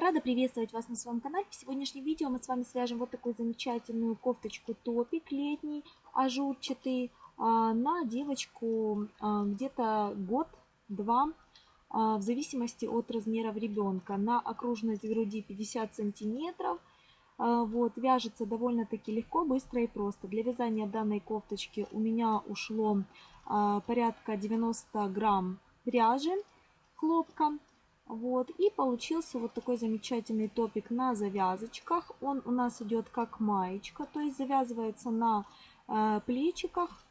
Рада приветствовать вас на своем канале. В сегодняшнем видео мы с вами свяжем вот такую замечательную кофточку топик летний, ажурчатый, а, на девочку а, где-то год-два, а, в зависимости от размеров ребенка. На окружность груди 50 сантиметров. Вот, вяжется довольно-таки легко, быстро и просто. Для вязания данной кофточки у меня ушло порядка 90 грамм пряжи хлопка. Вот, и получился вот такой замечательный топик на завязочках. Он у нас идет как маечка, то есть завязывается на э, плечиках,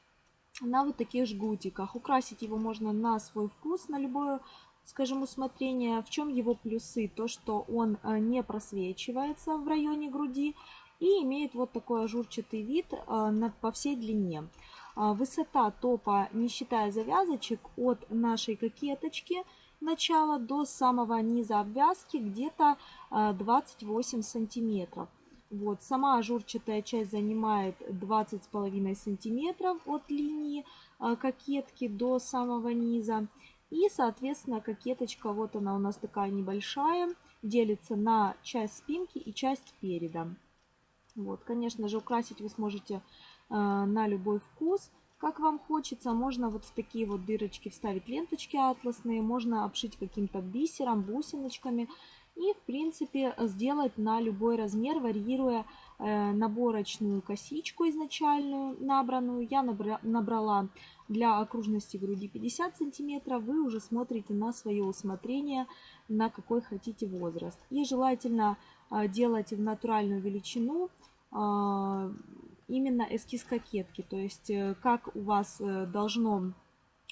на вот таких жгутиках. Украсить его можно на свой вкус, на любое, скажем, усмотрение. В чем его плюсы? То, что он э, не просвечивается в районе груди и имеет вот такой ажурчатый вид э, на, по всей длине. Э, высота топа, не считая завязочек, от нашей кокеточки – начала до самого низа обвязки где-то 28 а, сантиметров. Вот, сама ажурчатая часть занимает 20,5 сантиметров от линии а, кокетки до самого низа. И, соответственно, кокеточка, вот она у нас такая небольшая, делится на часть спинки и часть переда. Вот, конечно же, украсить вы сможете э, на любой вкус. Как вам хочется, можно вот в такие вот дырочки вставить ленточки атласные, можно обшить каким-то бисером, бусиночками. И, в принципе, сделать на любой размер, варьируя э, наборочную косичку изначальную набранную. Я набра набрала для окружности груди 50 сантиметров. Вы уже смотрите на свое усмотрение, на какой хотите возраст. И желательно э, делать в натуральную величину э, именно эскиз кокетки. То есть э, как у вас э, должно,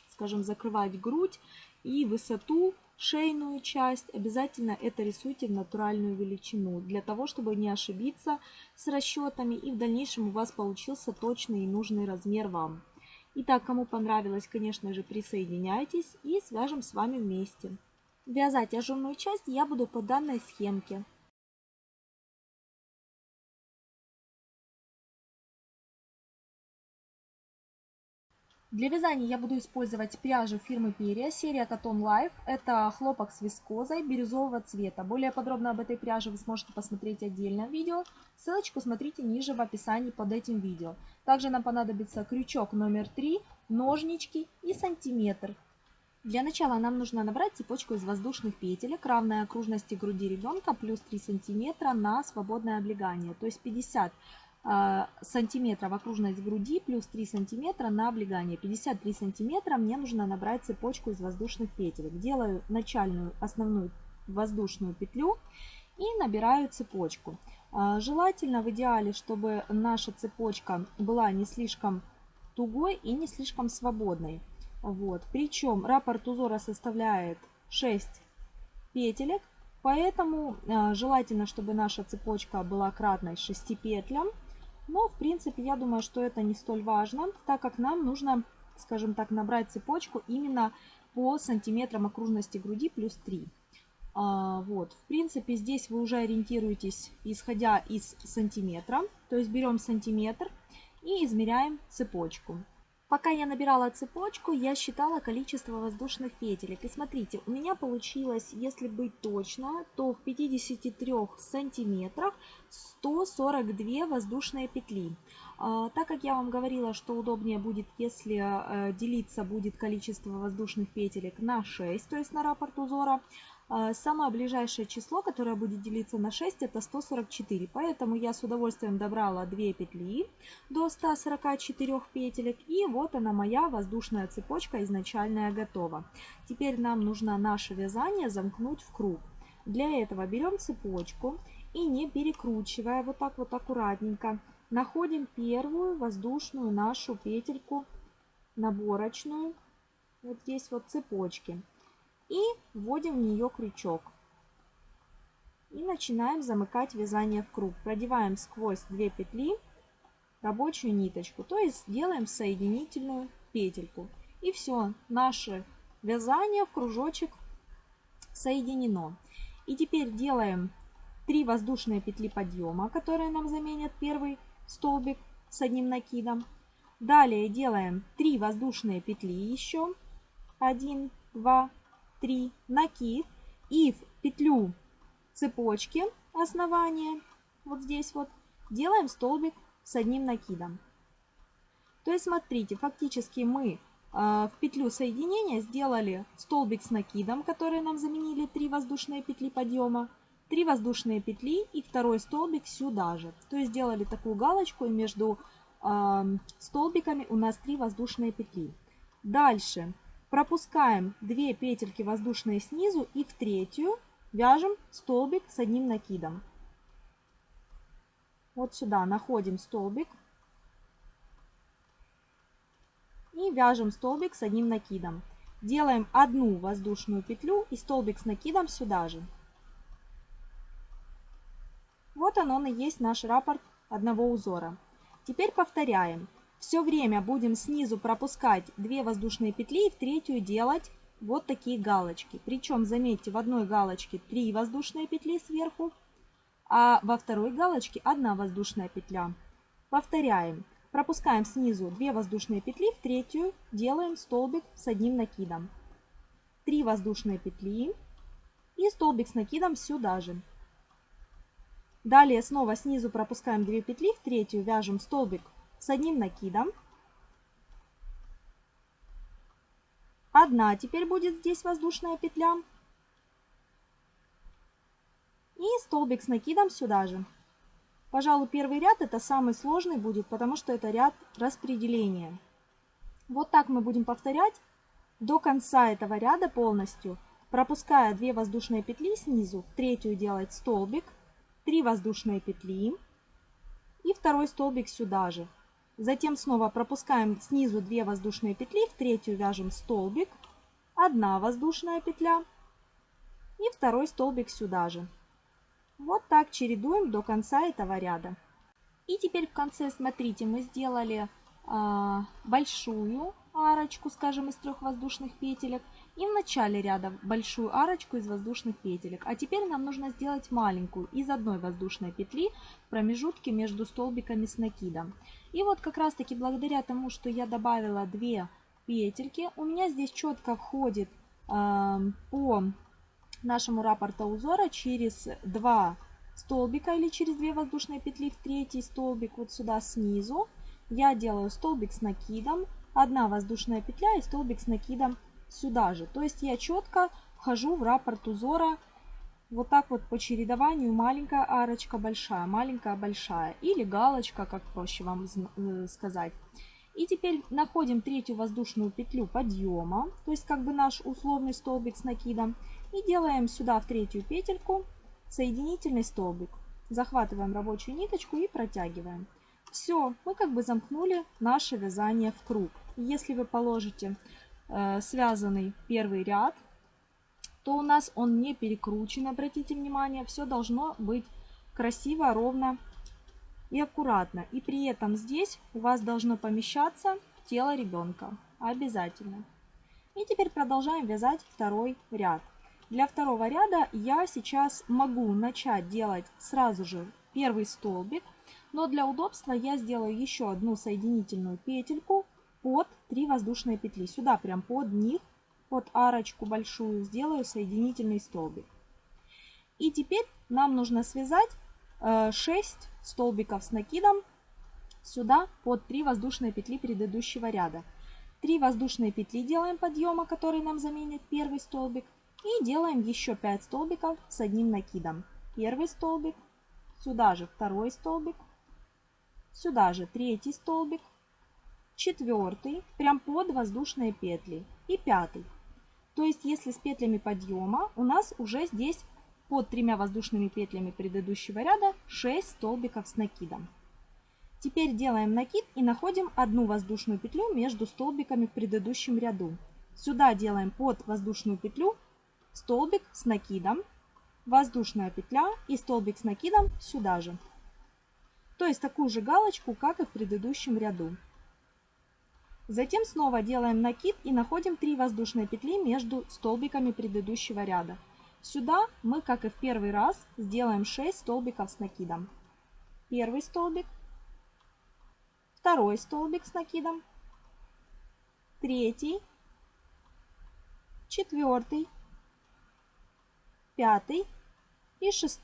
скажем, закрывать грудь и высоту, шейную часть. Обязательно это рисуйте в натуральную величину, для того, чтобы не ошибиться с расчетами и в дальнейшем у вас получился точный и нужный размер вам. Итак, кому понравилось, конечно же, присоединяйтесь и свяжем с вами вместе. Вязать ажурную часть я буду по данной схемке. Для вязания я буду использовать пряжу фирмы Перья, серия Cotton Life. Это хлопок с вискозой бирюзового цвета. Более подробно об этой пряже вы сможете посмотреть отдельно в видео. Ссылочку смотрите ниже в описании под этим видео. Также нам понадобится крючок номер 3, ножнички и сантиметр. Для начала нам нужно набрать цепочку из воздушных петелек, равной окружности груди ребенка, плюс 3 сантиметра на свободное облегание, то есть 50 а, сантиметров окружность груди плюс 3 сантиметра на облегание. 53 сантиметра мне нужно набрать цепочку из воздушных петелек. Делаю начальную основную воздушную петлю и набираю цепочку. А, желательно в идеале, чтобы наша цепочка была не слишком тугой и не слишком свободной. Вот. Причем раппорт узора составляет 6 петелек, поэтому а, желательно, чтобы наша цепочка была кратной 6 петлям. Но, в принципе, я думаю, что это не столь важно, так как нам нужно, скажем так, набрать цепочку именно по сантиметрам окружности груди плюс 3. А, вот, в принципе, здесь вы уже ориентируетесь, исходя из сантиметра. То есть берем сантиметр и измеряем цепочку. Пока я набирала цепочку, я считала количество воздушных петелек. И смотрите, у меня получилось, если быть точно, то в 53 сантиметрах 142 воздушные петли. А, так как я вам говорила, что удобнее будет, если э, делиться будет количество воздушных петелек на 6, то есть на раппорт узора, самое ближайшее число, которое будет делиться на 6, это 144. Поэтому я с удовольствием добрала 2 петли до 144 петелек. И вот она моя воздушная цепочка изначальная готова. Теперь нам нужно наше вязание замкнуть в круг. Для этого берем цепочку и не перекручивая, вот так вот аккуратненько, находим первую воздушную нашу петельку наборочную. Вот здесь вот цепочки и вводим в нее крючок. И начинаем замыкать вязание в круг. Продеваем сквозь 2 петли рабочую ниточку, то есть делаем соединительную петельку. И все, наше вязание в кружочек соединено. И теперь делаем 3 воздушные петли подъема, которые нам заменят первый столбик с одним накидом. Далее делаем 3 воздушные петли еще. 1, 2, 3 накид и в петлю цепочки основания, вот здесь вот, делаем столбик с одним накидом. То есть смотрите, фактически мы а, в петлю соединения сделали столбик с накидом, который нам заменили 3 воздушные петли подъема, 3 воздушные петли и второй столбик сюда же. То есть сделали такую галочку и между э, столбиками у нас 3 воздушные петли. Дальше пропускаем 2 петельки воздушные снизу и в третью вяжем столбик с одним накидом. Вот сюда находим столбик и вяжем столбик с одним накидом. Делаем одну воздушную петлю и столбик с накидом сюда же. Вот он, он и есть наш раппорт одного узора. Теперь повторяем. Все время будем снизу пропускать 2 воздушные петли и в третью делать вот такие галочки. Причем, заметьте, в одной галочке 3 воздушные петли сверху, а во второй галочке 1 воздушная петля. Повторяем. Пропускаем снизу 2 воздушные петли, в третью делаем столбик с одним накидом. 3 воздушные петли и столбик с накидом сюда же. Далее снова снизу пропускаем 2 петли, в третью вяжем столбик с одним накидом. Одна теперь будет здесь воздушная петля. И столбик с накидом сюда же. Пожалуй, первый ряд это самый сложный будет, потому что это ряд распределения. Вот так мы будем повторять до конца этого ряда полностью, пропуская 2 воздушные петли снизу, третью делать столбик, 3 воздушные петли и второй столбик сюда же. Затем снова пропускаем снизу 2 воздушные петли, в третью вяжем столбик, 1 воздушная петля и второй столбик сюда же. Вот так чередуем до конца этого ряда. И теперь в конце, смотрите, мы сделали э, большую арочку, скажем, из трех воздушных петелек. И в начале ряда большую арочку из воздушных петелек. А теперь нам нужно сделать маленькую из одной воздушной петли в промежутке между столбиками с накидом. И вот как раз таки благодаря тому, что я добавила две петельки, у меня здесь четко входит э, по нашему раппорта узора через два столбика или через две воздушные петли в третий столбик вот сюда снизу. Я делаю столбик с накидом, одна воздушная петля и столбик с накидом сюда же. То есть я четко вхожу в раппорт узора вот так вот по чередованию маленькая арочка, большая, маленькая, большая. Или галочка, как проще вам э, сказать. И теперь находим третью воздушную петлю подъема, то есть как бы наш условный столбик с накидом. И делаем сюда в третью петельку соединительный столбик. Захватываем рабочую ниточку и протягиваем. Все, мы как бы замкнули наше вязание в круг. Если вы положите связанный первый ряд, то у нас он не перекручен, обратите внимание. Все должно быть красиво, ровно и аккуратно. И при этом здесь у вас должно помещаться тело ребенка. Обязательно. И теперь продолжаем вязать второй ряд. Для второго ряда я сейчас могу начать делать сразу же первый столбик, но для удобства я сделаю еще одну соединительную петельку под 3 воздушные петли. Сюда прям под них, под арочку большую сделаю соединительный столбик. И теперь нам нужно связать 6 э, столбиков с накидом сюда под 3 воздушные петли предыдущего ряда. 3 воздушные петли делаем подъема, который нам заменит первый столбик. И делаем еще 5 столбиков с одним накидом. Первый столбик, сюда же второй столбик, сюда же третий столбик, четвертый, прям под воздушные петли и пятый. То есть, если с петлями подъема, у нас уже здесь под тремя воздушными петлями предыдущего ряда 6 столбиков с накидом. Теперь делаем накид и находим одну воздушную петлю между столбиками в предыдущем ряду. Сюда делаем под воздушную петлю столбик с накидом, воздушная петля и столбик с накидом сюда же. То есть такую же галочку, как и в предыдущем ряду. Затем снова делаем накид и находим 3 воздушные петли между столбиками предыдущего ряда. Сюда мы, как и в первый раз, сделаем 6 столбиков с накидом. Первый столбик, второй столбик с накидом, третий, четвертый, пятый и 6.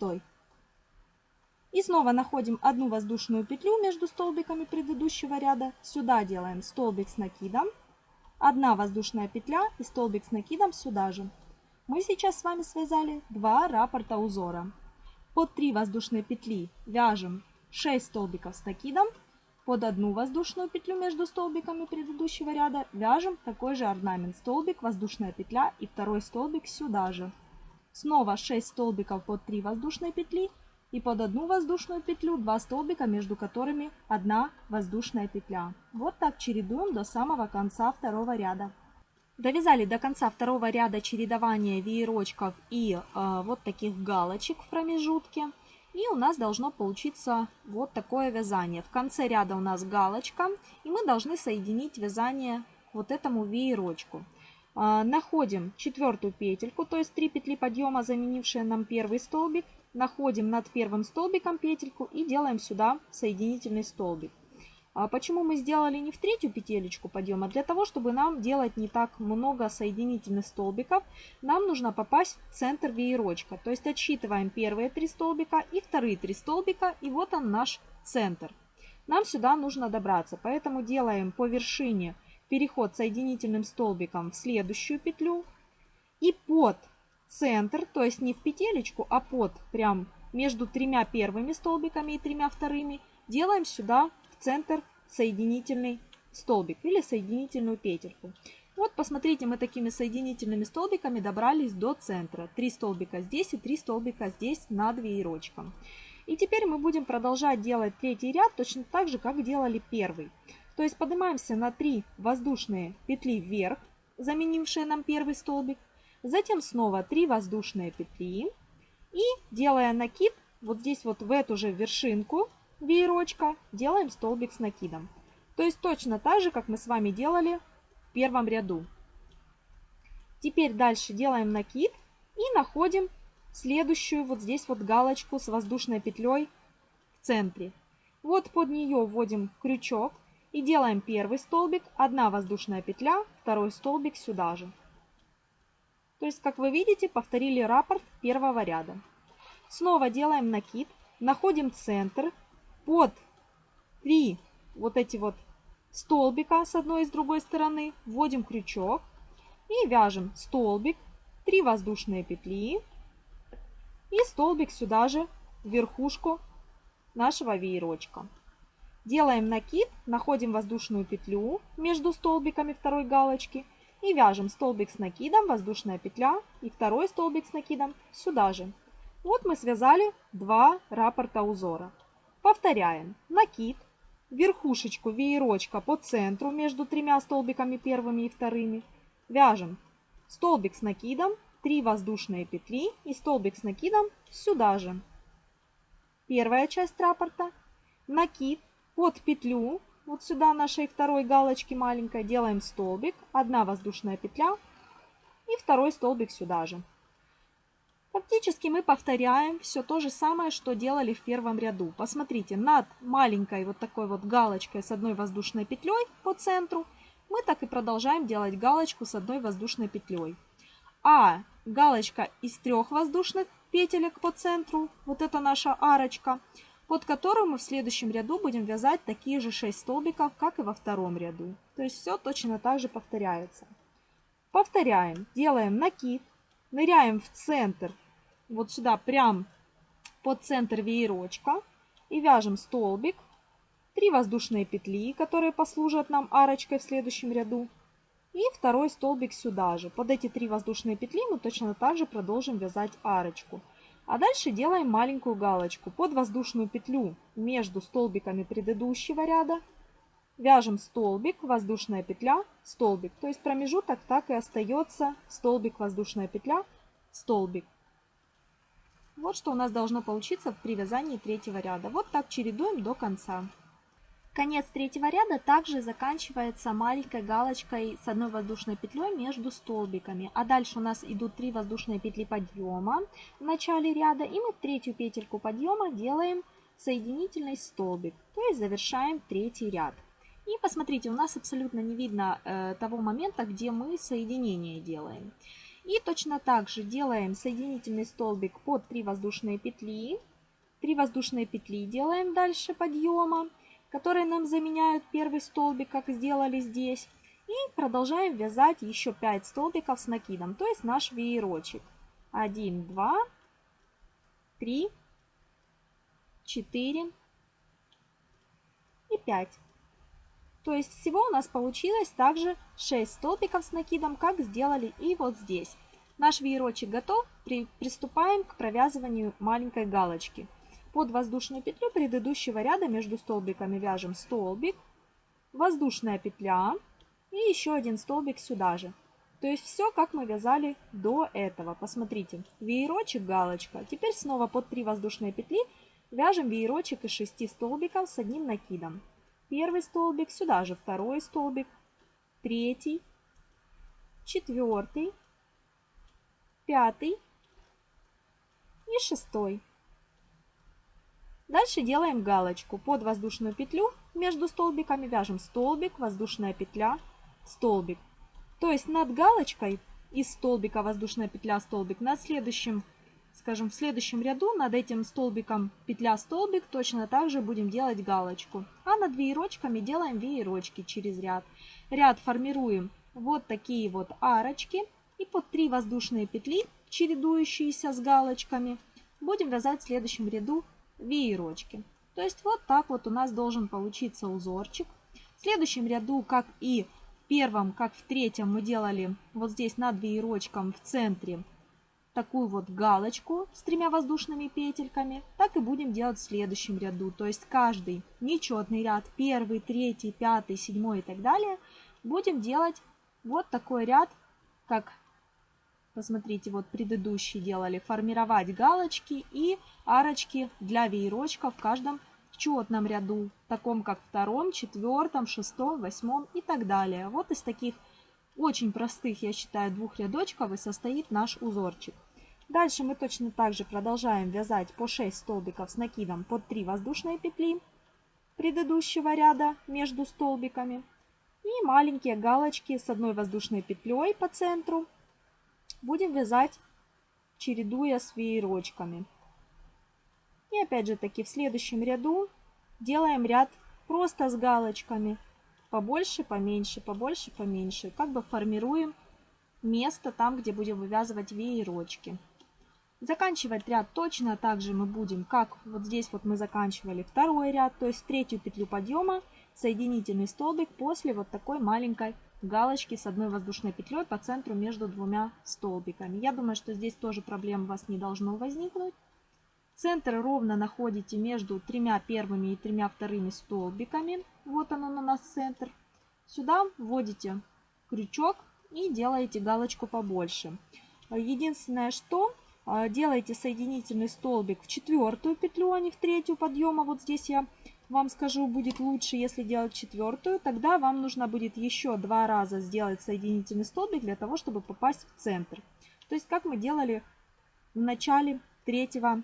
И снова находим одну воздушную петлю между столбиками предыдущего ряда. Сюда делаем столбик с накидом. Одна воздушная петля и столбик с накидом сюда же. Мы сейчас с вами связали два раппорта узора. Под 3 воздушные петли вяжем 6 столбиков с накидом. Под одну воздушную петлю между столбиками предыдущего ряда вяжем такой же орнамент. Столбик, воздушная петля и второй столбик сюда же. Снова 6 столбиков под 3 воздушные петли и под одну воздушную петлю 2 столбика, между которыми одна воздушная петля. Вот так чередуем до самого конца второго ряда. Довязали до конца второго ряда чередования веерочков и э, вот таких галочек в промежутке. И у нас должно получиться вот такое вязание. В конце ряда у нас галочка, и мы должны соединить вязание к вот этому веерочку. Э, находим четвертую петельку, то есть 3 петли подъема, заменившие нам первый столбик, находим над первым столбиком петельку и делаем сюда соединительный столбик. А почему мы сделали не в третью петелечку подъема? Для того, чтобы нам делать не так много соединительных столбиков, нам нужно попасть в центр веерочка. То есть отсчитываем первые три столбика и вторые три столбика, и вот он наш центр. Нам сюда нужно добраться, поэтому делаем по вершине переход соединительным столбиком в следующую петлю. И под центр, то есть не в петелечку, а под, прям между тремя первыми столбиками и тремя вторыми, делаем сюда в центр соединительный столбик или соединительную петельку. Вот посмотрите, мы такими соединительными столбиками добрались до центра. Три столбика здесь и три столбика здесь над веерочком. И теперь мы будем продолжать делать третий ряд точно так же, как делали первый. То есть поднимаемся на 3 воздушные петли вверх, заменившие нам первый столбик. Затем снова 3 воздушные петли. И делая накид, вот здесь вот в эту же вершинку веерочка, делаем столбик с накидом. То есть точно так же, как мы с вами делали в первом ряду. Теперь дальше делаем накид и находим следующую вот здесь вот галочку с воздушной петлей в центре. Вот под нее вводим крючок и делаем первый столбик, одна воздушная петля, второй столбик сюда же. То есть, как вы видите, повторили раппорт первого ряда. Снова делаем накид, находим центр, под 3 вот эти вот столбика с одной и с другой стороны, вводим крючок и вяжем столбик, 3 воздушные петли и столбик сюда же в верхушку нашего веерочка. Делаем накид, находим воздушную петлю между столбиками второй галочки и вяжем столбик с накидом, воздушная петля и второй столбик с накидом сюда же. Вот мы связали два раппорта узора. Повторяем. Накид, верхушечку веерочка по центру между тремя столбиками первыми и вторыми. Вяжем столбик с накидом, 3 воздушные петли и столбик с накидом сюда же. Первая часть раппорта. Накид под петлю вот сюда нашей второй галочки маленькой делаем столбик, одна воздушная петля и второй столбик сюда же. Фактически мы повторяем все то же самое, что делали в первом ряду. Посмотрите, над маленькой вот такой вот галочкой с одной воздушной петлей по центру мы так и продолжаем делать галочку с одной воздушной петлей. А галочка из трех воздушных петелек по центру, вот это наша арочка, под которым мы в следующем ряду будем вязать такие же 6 столбиков, как и во втором ряду. То есть все точно так же повторяется. Повторяем, делаем накид, ныряем в центр, вот сюда прям под центр веерочка и вяжем столбик, 3 воздушные петли, которые послужат нам арочкой в следующем ряду, и второй столбик сюда же. Под эти 3 воздушные петли мы точно так же продолжим вязать арочку. А дальше делаем маленькую галочку под воздушную петлю между столбиками предыдущего ряда. Вяжем столбик, воздушная петля, столбик. То есть промежуток так и остается столбик, воздушная петля, столбик. Вот что у нас должно получиться при вязании третьего ряда. Вот так чередуем до конца. Конец третьего ряда также заканчивается маленькой галочкой с одной воздушной петлей между столбиками. А дальше у нас идут 3 воздушные петли подъема в начале ряда. И мы третью петельку подъема делаем соединительный столбик. То есть завершаем третий ряд. И посмотрите, у нас абсолютно не видно э, того момента, где мы соединение делаем. И точно так же делаем соединительный столбик под 3 воздушные петли. 3 воздушные петли делаем дальше подъема, которые нам заменяют первый столбик, как сделали здесь. И продолжаем вязать еще 5 столбиков с накидом, то есть наш веерочек. 1, 2, 3, 4 и 5. То есть всего у нас получилось также 6 столбиков с накидом, как сделали и вот здесь. Наш веерочек готов, при, приступаем к провязыванию маленькой галочки. Под воздушную петлю предыдущего ряда между столбиками вяжем столбик, воздушная петля и еще один столбик сюда же. То есть все, как мы вязали до этого. Посмотрите, веерочек, галочка. Теперь снова под 3 воздушные петли вяжем веерочек из 6 столбиков с одним накидом первый столбик, сюда же второй столбик, третий, четвертый, пятый и шестой. Дальше делаем галочку. Под воздушную петлю между столбиками вяжем столбик, воздушная петля, столбик. То есть над галочкой из столбика воздушная петля, столбик, над следующим скажем, в следующем ряду над этим столбиком петля-столбик точно так же будем делать галочку. А над веерочками делаем веерочки через ряд. Ряд формируем вот такие вот арочки. И под 3 воздушные петли, чередующиеся с галочками, будем вязать в следующем ряду веерочки. То есть вот так вот у нас должен получиться узорчик. В следующем ряду, как и в первом, как в третьем, мы делали вот здесь над веерочком в центре такую вот галочку с тремя воздушными петельками, так и будем делать в следующем ряду. То есть каждый нечетный ряд, первый, третий, пятый, седьмой и так далее, будем делать вот такой ряд, как, посмотрите, вот предыдущий делали, формировать галочки и арочки для веерочка в каждом четном ряду, таком как втором, четвертом, шестом, восьмом и так далее. Вот из таких очень простых, я считаю, двух рядочков и состоит наш узорчик. Дальше мы точно так же продолжаем вязать по 6 столбиков с накидом под 3 воздушные петли предыдущего ряда между столбиками. И маленькие галочки с одной воздушной петлей по центру будем вязать, чередуя с веерочками. И опять же таки в следующем ряду делаем ряд просто с галочками побольше, поменьше, побольше, поменьше. Как бы формируем место там, где будем вывязывать веерочки. Заканчивать ряд точно так же мы будем, как вот здесь вот мы заканчивали второй ряд, то есть третью петлю подъема, соединительный столбик после вот такой маленькой галочки с одной воздушной петлей по центру между двумя столбиками. Я думаю, что здесь тоже проблем у вас не должно возникнуть. Центр ровно находите между тремя первыми и тремя вторыми столбиками. Вот он у нас центр. Сюда вводите крючок и делаете галочку побольше. Единственное, что а, делаете соединительный столбик в четвертую петлю, а не в третью подъема. Вот здесь я вам скажу, будет лучше, если делать четвертую. Тогда вам нужно будет еще два раза сделать соединительный столбик для того, чтобы попасть в центр. То есть, как мы делали в начале третьего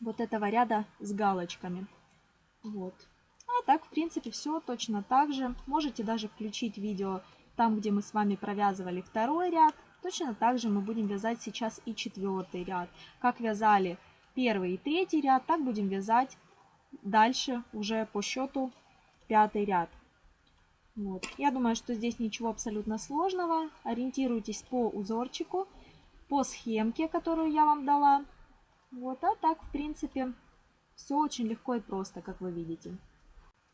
вот этого ряда с галочками. Вот. А так, в принципе, все точно так же. Можете даже включить видео там, где мы с вами провязывали второй ряд. Точно так же мы будем вязать сейчас и четвертый ряд. Как вязали первый и третий ряд, так будем вязать дальше уже по счету пятый ряд. Вот. Я думаю, что здесь ничего абсолютно сложного. Ориентируйтесь по узорчику, по схемке, которую я вам дала. Вот, а так, в принципе, все очень легко и просто, как вы видите.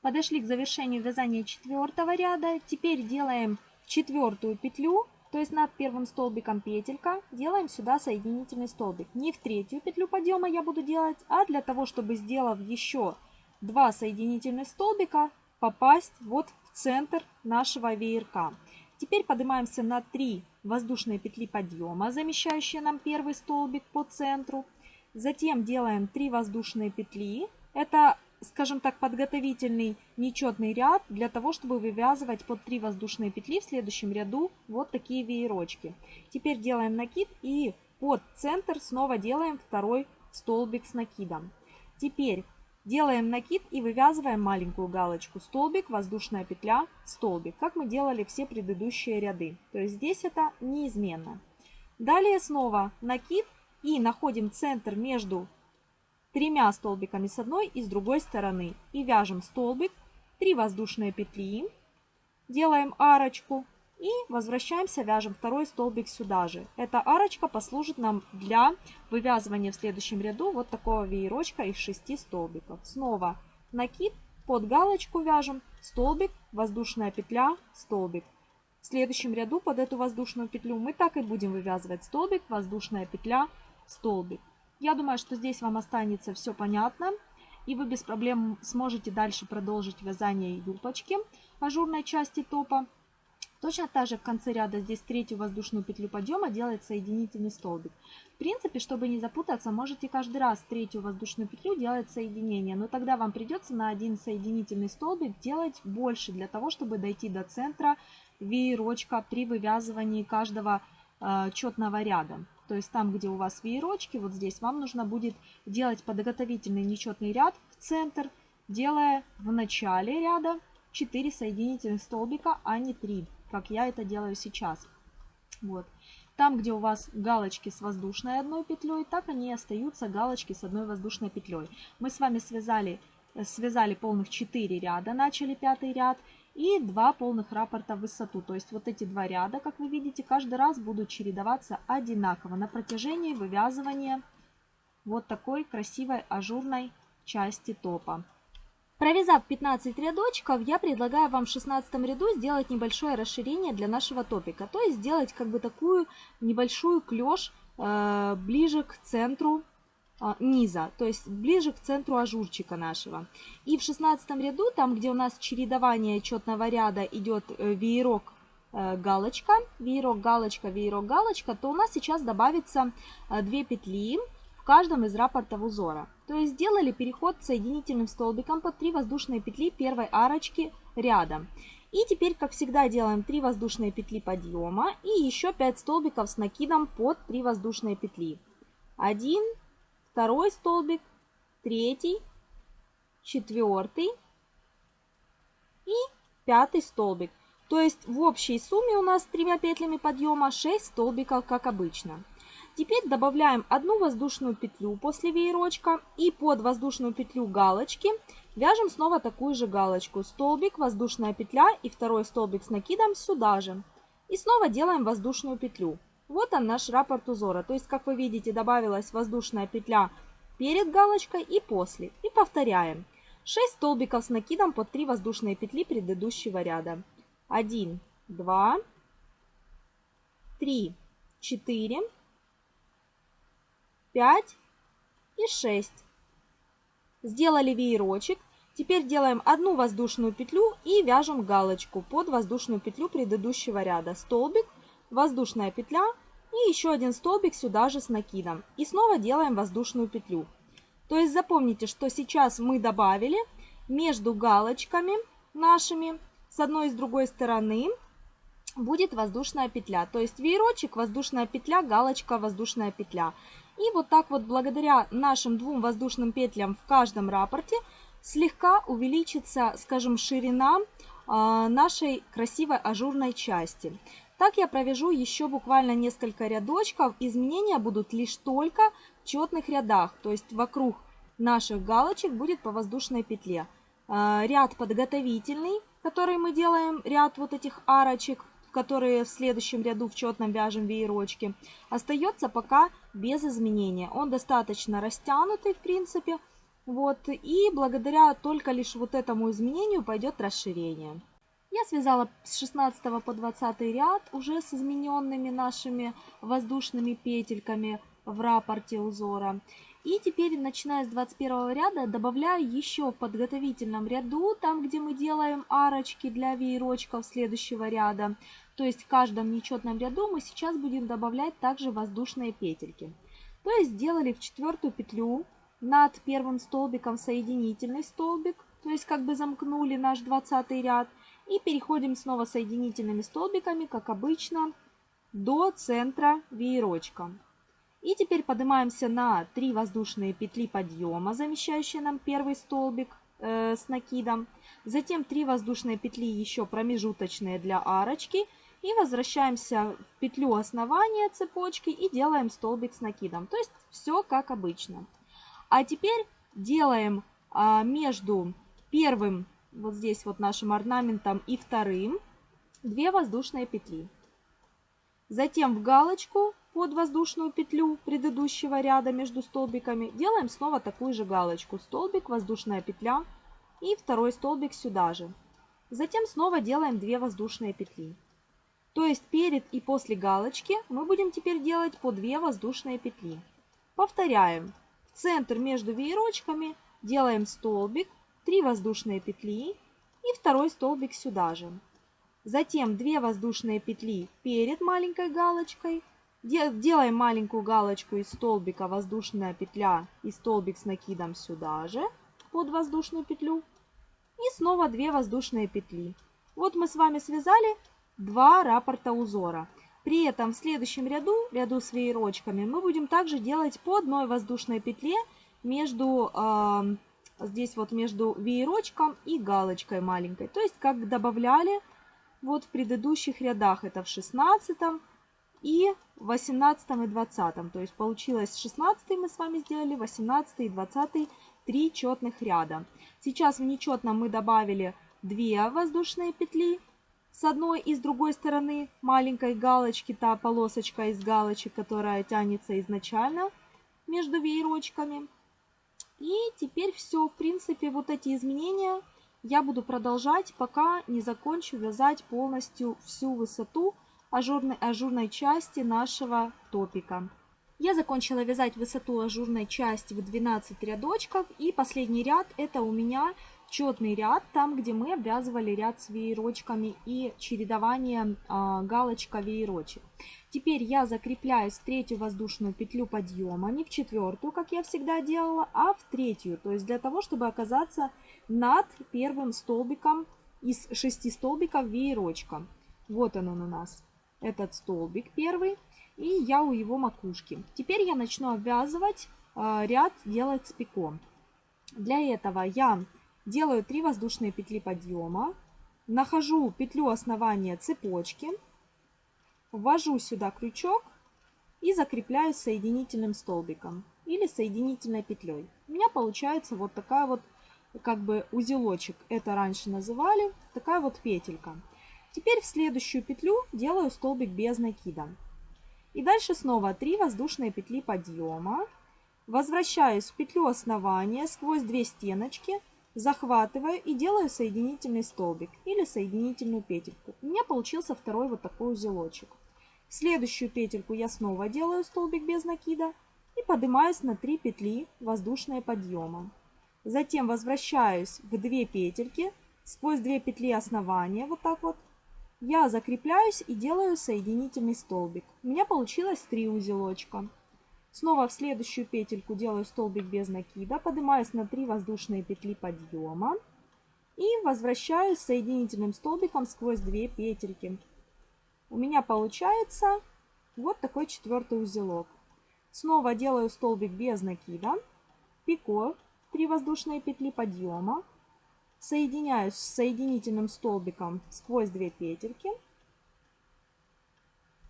Подошли к завершению вязания четвертого ряда. Теперь делаем четвертую петлю, то есть над первым столбиком петелька, делаем сюда соединительный столбик. Не в третью петлю подъема я буду делать, а для того, чтобы сделав еще два соединительных столбика, попасть вот в центр нашего веерка. Теперь поднимаемся на 3 воздушные петли подъема, замещающие нам первый столбик по центру. Затем делаем 3 воздушные петли. Это, скажем так, подготовительный нечетный ряд для того, чтобы вывязывать под 3 воздушные петли в следующем ряду вот такие веерочки. Теперь делаем накид и под центр снова делаем второй столбик с накидом. Теперь делаем накид и вывязываем маленькую галочку. Столбик, воздушная петля, столбик, как мы делали все предыдущие ряды. То есть здесь это неизменно. Далее снова накид и находим центр между тремя столбиками с одной и с другой стороны. И вяжем столбик, 3 воздушные петли, делаем арочку и возвращаемся, вяжем второй столбик сюда же. Эта арочка послужит нам для вывязывания в следующем ряду вот такого веерочка из 6 столбиков. Снова накид, под галочку вяжем, столбик, воздушная петля, столбик. В следующем ряду под эту воздушную петлю мы так и будем вывязывать столбик, воздушная петля, столбик. Я думаю, что здесь вам останется все понятно. И вы без проблем сможете дальше продолжить вязание юбочки ажурной части топа. Точно так же в конце ряда здесь третью воздушную петлю подъема делает соединительный столбик. В принципе, чтобы не запутаться, можете каждый раз третью воздушную петлю делать соединение, но тогда вам придется на один соединительный столбик делать больше, для того, чтобы дойти до центра веерочка при вывязывании каждого э, четного ряда. То есть там, где у вас веерочки, вот здесь вам нужно будет делать подготовительный нечетный ряд в центр, делая в начале ряда 4 соединительных столбика, а не 3 как я это делаю сейчас. Вот. Там, где у вас галочки с воздушной одной петлей, так они и остаются галочки с одной воздушной петлей. Мы с вами связали, связали полных 4 ряда, начали пятый ряд и 2 полных раппорта в высоту. То есть вот эти два ряда, как вы видите, каждый раз будут чередоваться одинаково на протяжении вывязывания вот такой красивой ажурной части топа. Провязав 15 рядочков, я предлагаю вам в 16 ряду сделать небольшое расширение для нашего топика. То есть сделать как бы такую небольшую клеш э, ближе к центру низа, то есть ближе к центру ажурчика нашего. И в 16 ряду, там где у нас чередование четного ряда идет э, веерок э, галочка, веерок галочка, веерок галочка, то у нас сейчас добавится э, 2 петли в каждом из рапортов узора. То есть сделали переход соединительным столбиком под 3 воздушные петли первой арочки ряда. И теперь, как всегда, делаем 3 воздушные петли подъема и еще 5 столбиков с накидом под 3 воздушные петли. Один, второй столбик, третий, четвертый и пятый столбик. То есть в общей сумме у нас тремя петлями подъема 6 столбиков, как обычно. Теперь добавляем одну воздушную петлю после веерочка и под воздушную петлю галочки вяжем снова такую же галочку. Столбик, воздушная петля и второй столбик с накидом сюда же. И снова делаем воздушную петлю. Вот он наш раппорт узора. То есть, как вы видите, добавилась воздушная петля перед галочкой и после. И повторяем. 6 столбиков с накидом под 3 воздушные петли предыдущего ряда. 1, 2, 3, 4, 5 и 6. Сделали веерочек. Теперь делаем одну воздушную петлю и вяжем галочку под воздушную петлю предыдущего ряда. Столбик, воздушная петля и еще один столбик сюда же с накидом. И снова делаем воздушную петлю. То есть запомните, что сейчас мы добавили между галочками нашими с одной и с другой стороны будет воздушная петля. То есть веерочек, воздушная петля, галочка, воздушная петля. И вот так вот благодаря нашим двум воздушным петлям в каждом рапорте слегка увеличится, скажем, ширина а, нашей красивой ажурной части. Так я провяжу еще буквально несколько рядочков. Изменения будут лишь только в четных рядах, то есть вокруг наших галочек будет по воздушной петле. А, ряд подготовительный, который мы делаем, ряд вот этих арочек, которые в следующем ряду в четном вяжем веерочки, остается пока без изменения. Он достаточно растянутый, в принципе. Вот, и благодаря только лишь вот этому изменению пойдет расширение. Я связала с 16 по 20 ряд уже с измененными нашими воздушными петельками в рапорте узора. И теперь, начиная с 21 ряда, добавляю еще в подготовительном ряду, там, где мы делаем арочки для веерочков следующего ряда, то есть в каждом нечетном ряду мы сейчас будем добавлять также воздушные петельки. То есть сделали в четвертую петлю над первым столбиком соединительный столбик, то есть как бы замкнули наш 20 ряд. И переходим снова соединительными столбиками, как обычно, до центра веерочка. И теперь поднимаемся на 3 воздушные петли подъема, замещающие нам первый столбик э, с накидом. Затем 3 воздушные петли еще промежуточные для арочки – И возвращаемся в петлю основания цепочки и делаем столбик с накидом. То есть все как обычно. А теперь делаем а, между первым, вот здесь вот нашим орнаментом и вторым, 2 воздушные петли. Затем в галочку под воздушную петлю предыдущего ряда между столбиками делаем снова такую же галочку. Столбик, воздушная петля и второй столбик сюда же. Затем снова делаем 2 воздушные петли. То есть перед и после галочки мы будем теперь делать по 2 воздушные петли. Повторяем. В центр между веерочками делаем столбик, 3 воздушные петли и второй столбик сюда же. Затем 2 воздушные петли перед маленькой галочкой. Делаем маленькую галочку из столбика, воздушная петля и столбик с накидом сюда же, под воздушную петлю. И снова 2 воздушные петли. Вот мы с вами связали 2 раппорта узора. При этом в следующем ряду, ряду с веерочками, мы будем также делать по одной воздушной петле между, э, здесь вот между веерочком и галочкой маленькой. То есть как добавляли вот в предыдущих рядах, это в 16 и 18 и 20. То есть получилось 16 мы с вами сделали, 18 и 20 три четных ряда. Сейчас в нечетном мы добавили 2 воздушные петли с одной и с другой стороны маленькой галочки, та полосочка из галочек, которая тянется изначально между веерочками. И теперь все, в принципе, вот эти изменения я буду продолжать, пока не закончу вязать полностью всю высоту ажурной, ажурной части нашего топика. Я закончила вязать высоту ажурной части в 12 рядочков. И последний ряд это у меня четный ряд, там где мы обвязывали ряд с веерочками и чередование а, галочка-веерочек. Теперь я закрепляюсь в третью воздушную петлю подъема, не в четвертую, как я всегда делала, а в третью. То есть для того, чтобы оказаться над первым столбиком из шести столбиков веерочка. Вот он, он у нас, этот столбик первый, и я у его макушки. Теперь я начну обвязывать э, ряд, делать спеком. Для этого я делаю 3 воздушные петли подъема, нахожу петлю основания цепочки, ввожу сюда крючок и закрепляю соединительным столбиком или соединительной петлей. У меня получается вот такая вот как бы узелочек, это раньше называли, такая вот петелька. Теперь в следующую петлю делаю столбик без накида. И дальше снова 3 воздушные петли подъема. Возвращаюсь в петлю основания сквозь 2 стеночки, захватываю и делаю соединительный столбик или соединительную петельку. У меня получился второй вот такой узелочек. Следующую петельку я снова делаю столбик без накида и поднимаюсь на 3 петли воздушные подъема. Затем возвращаюсь в 2 петельки, сквозь 2 петли основания, вот так вот. Я закрепляюсь и делаю соединительный столбик. У меня получилось 3 узелочка. Снова в следующую петельку делаю столбик без накида, поднимаюсь на 3 воздушные петли подъема и возвращаюсь соединительным столбиком сквозь 2 петельки. У меня получается вот такой четвертый узелок. Снова делаю столбик без накида, пико 3 воздушные петли подъема, соединяюсь с соединительным столбиком сквозь 2 петельки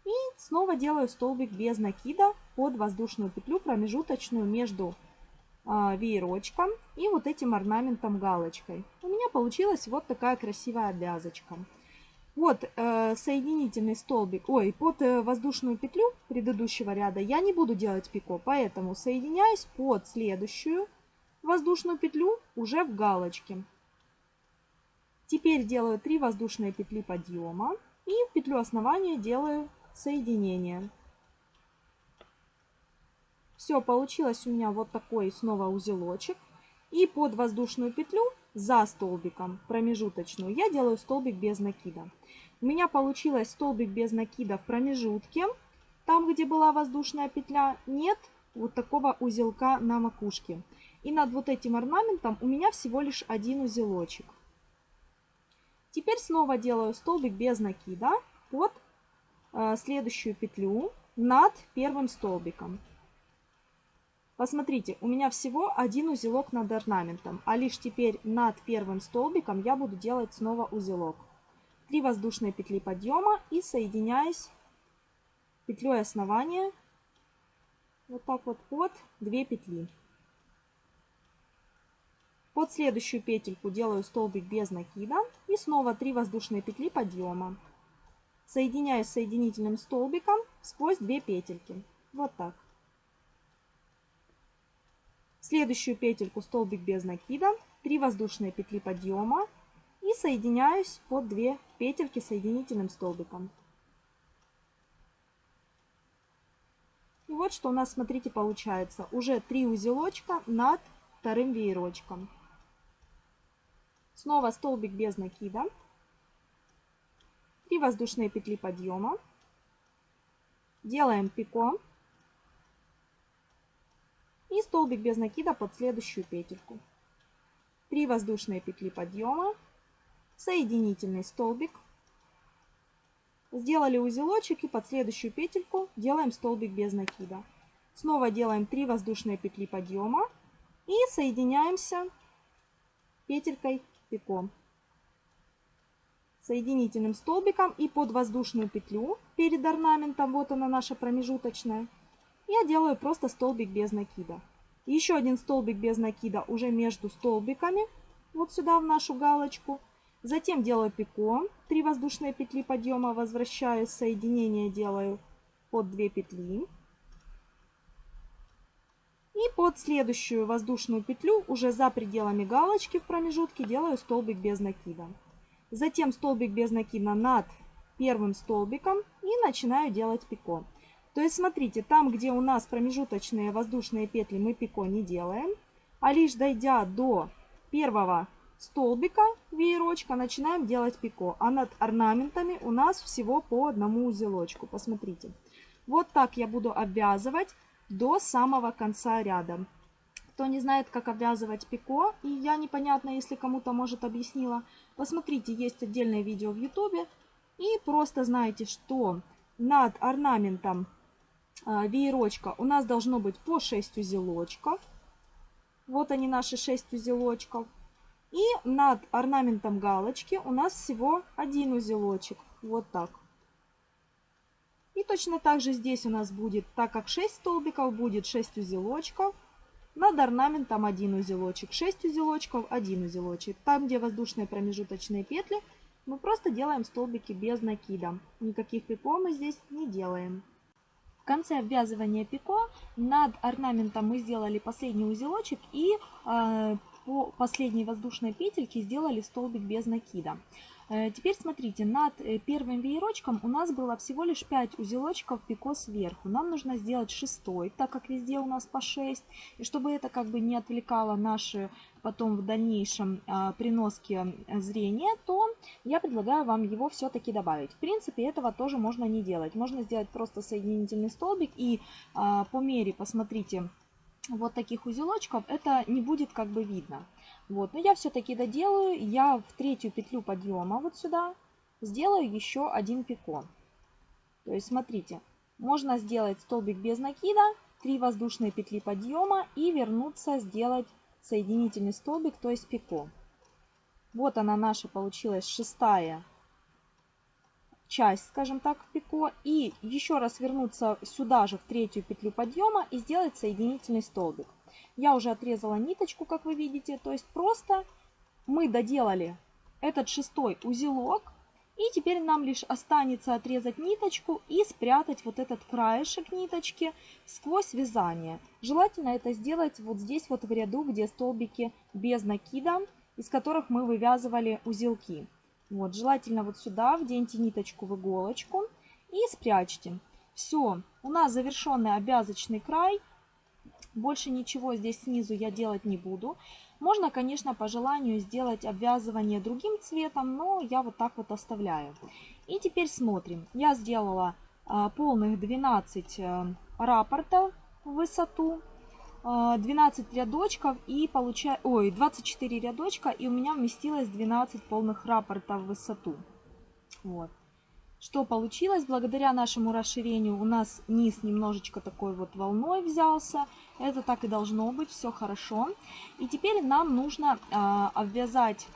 и снова делаю столбик без накида под воздушную петлю промежуточную между э, веерочком и вот этим орнаментом галочкой. У меня получилась вот такая красивая обвязочка. Вот э, соединительный столбик, ой, под э, воздушную петлю предыдущего ряда я не буду делать пико, поэтому соединяюсь под следующую воздушную петлю уже в галочке. Теперь делаю 3 воздушные петли подъема и в петлю основания делаю соединение. Все, получилось у меня вот такой снова узелочек. И под воздушную петлю за столбиком промежуточную я делаю столбик без накида. У меня получилось столбик без накида в промежутке, там где была воздушная петля, нет вот такого узелка на макушке. И над вот этим орнаментом у меня всего лишь один узелочек. Теперь снова делаю столбик без накида под э, следующую петлю над первым столбиком. Посмотрите, у меня всего один узелок над орнаментом, а лишь теперь над первым столбиком я буду делать снова узелок. 3 воздушные петли подъема и соединяюсь петлей основания вот так вот под 2 петли. Под следующую петельку делаю столбик без накида и снова 3 воздушные петли подъема. Соединяюсь соединительным столбиком сквозь 2 петельки. Вот так. Следующую петельку столбик без накида, 3 воздушные петли подъема и соединяюсь под 2 петельки соединительным столбиком. И вот что у нас, смотрите, получается. Уже 3 узелочка над вторым веерочком. Снова столбик без накида. 3 воздушные петли подъема. Делаем пико. И столбик без накида под следующую петельку. 3 воздушные петли подъема соединительный столбик. Сделали узелочек и под следующую петельку делаем столбик без накида. Снова делаем 3 воздушные петли подъема и соединяемся петелькой пико. Соединительным столбиком и под воздушную петлю перед орнаментом, вот она наша промежуточная, я делаю просто столбик без накида. Еще один столбик без накида уже между столбиками, вот сюда в нашу галочку – Затем делаю пико, 3 воздушные петли подъема, возвращаюсь, соединение делаю под 2 петли. И под следующую воздушную петлю, уже за пределами галочки в промежутке, делаю столбик без накида. Затем столбик без накида над первым столбиком и начинаю делать пико. То есть смотрите, там, где у нас промежуточные воздушные петли, мы пико не делаем, а лишь дойдя до первого столбика веерочка начинаем делать пико. А над орнаментами у нас всего по одному узелочку. Посмотрите. Вот так я буду обвязывать до самого конца ряда. Кто не знает, как обвязывать пико, и я непонятно, если кому-то, может, объяснила, посмотрите, есть отдельное видео в ютубе. И просто знаете, что над орнаментом веерочка у нас должно быть по 6 узелочков. Вот они наши 6 узелочков. И над орнаментом галочки у нас всего один узелочек. Вот так. И точно так же здесь у нас будет, так как 6 столбиков, будет 6 узелочков. Над орнаментом один узелочек, 6 узелочков, один узелочек. Там, где воздушные промежуточные петли, мы просто делаем столбики без накида. Никаких пико мы здесь не делаем. В конце обвязывания пико над орнаментом мы сделали последний узелочек и э, по последней воздушной петельке сделали столбик без накида. Э, теперь смотрите, над э, первым веерочком у нас было всего лишь 5 узелочков пико сверху. Нам нужно сделать шестой, так как везде у нас по 6. И чтобы это как бы не отвлекало наши потом в дальнейшем а, приноски зрения, то я предлагаю вам его все-таки добавить. В принципе, этого тоже можно не делать. Можно сделать просто соединительный столбик и а, по мере, посмотрите, вот таких узелочков, это не будет как бы видно. Вот, но я все-таки доделаю. Я в третью петлю подъема вот сюда сделаю еще один пико. То есть, смотрите, можно сделать столбик без накида, 3 воздушные петли подъема и вернуться сделать соединительный столбик, то есть пико. Вот она наша получилась шестая часть, скажем так, пико. И еще раз вернуться сюда же в третью петлю подъема и сделать соединительный столбик. Я уже отрезала ниточку, как вы видите. То есть просто мы доделали этот шестой узелок. И теперь нам лишь останется отрезать ниточку и спрятать вот этот краешек ниточки сквозь вязание. Желательно это сделать вот здесь вот в ряду, где столбики без накида, из которых мы вывязывали узелки. Вот, желательно вот сюда вденьте ниточку в иголочку и спрячьте. Все, у нас завершенный обвязочный край. Больше ничего здесь снизу я делать не буду. Можно, конечно, по желанию сделать обвязывание другим цветом, но я вот так вот оставляю. И теперь смотрим. Я сделала а, полных 12 а, э, рапортов в высоту. 12 а, рядочков и получаю, ой, 24 рядочка и у меня вместилось 12 полных рапортов в высоту. Вот. Что получилось? Благодаря нашему расширению у нас низ немножечко такой вот волной взялся. Это так и должно быть, все хорошо. И теперь нам нужно э, обвязать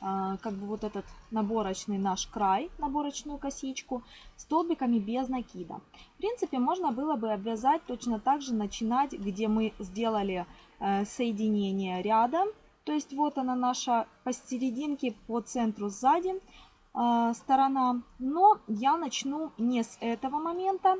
а, как бы вот этот наборочный наш край, наборочную косичку, столбиками без накида. В принципе, можно было бы обвязать точно так же, начинать, где мы сделали э, соединение ряда. То есть вот она наша посерединке, по центру сзади сторона. Но я начну не с этого момента,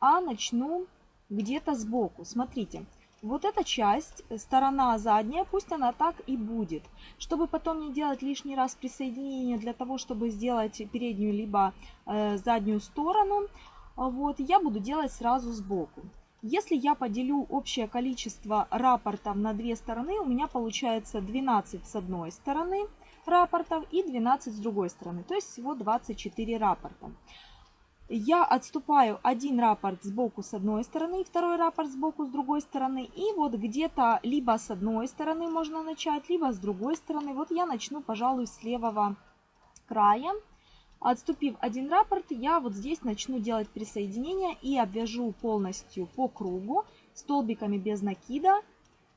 а начну где-то сбоку. Смотрите. Вот эта часть, сторона задняя, пусть она так и будет. Чтобы потом не делать лишний раз присоединение для того, чтобы сделать переднюю либо э, заднюю сторону, вот, я буду делать сразу сбоку. Если я поделю общее количество рапортов на две стороны, у меня получается 12 с одной стороны рапортов и 12 с другой стороны. То есть всего 24 рапорта я отступаю один рапорт сбоку с одной стороны, второй рапорт сбоку с другой стороны. И вот где-то либо с одной стороны можно начать, либо с другой стороны. Вот я начну, пожалуй, с левого края. Отступив один рапорт, я вот здесь начну делать присоединение и обвяжу полностью по кругу столбиками без накида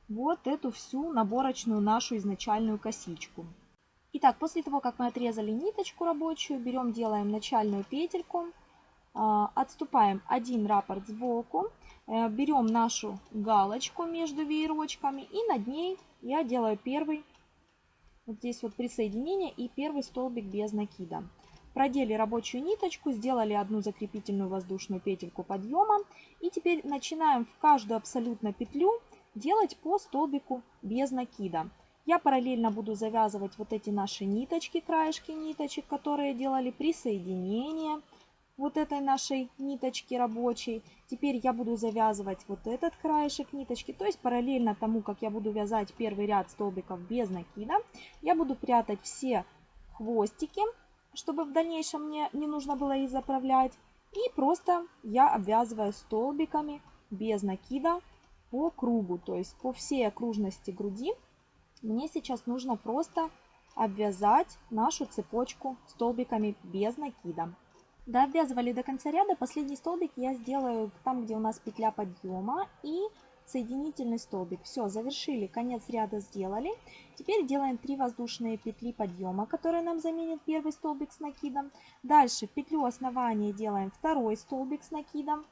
вот эту всю наборочную нашу изначальную косичку. Итак, после того, как мы отрезали ниточку рабочую, берем, делаем начальную петельку. А, отступаем один раппорт сбоку, э, берем нашу галочку между веерочками и над ней я делаю первый, вот здесь вот присоединение и первый столбик без накида. Продели рабочую ниточку, сделали одну закрепительную воздушную петельку подъема и теперь начинаем в каждую абсолютно петлю делать по столбику без накида. Я параллельно буду завязывать вот эти наши ниточки, краешки ниточек, которые делали присоединение, вот этой нашей ниточки рабочей. Теперь я буду завязывать вот этот краешек ниточки. То есть параллельно тому, как я буду вязать первый ряд столбиков без накида, я буду прятать все хвостики, чтобы в дальнейшем мне не нужно было их заправлять. И просто я обвязываю столбиками без накида по кругу, то есть по всей окружности груди. Мне сейчас нужно просто обвязать нашу цепочку столбиками без накида. Довязывали до конца ряда. Последний столбик я сделаю там, где у нас петля подъема и соединительный столбик. Все, завершили, конец ряда сделали. Теперь делаем 3 воздушные петли подъема, которые нам заменят первый столбик с накидом. Дальше петлю основания делаем второй столбик с накидом.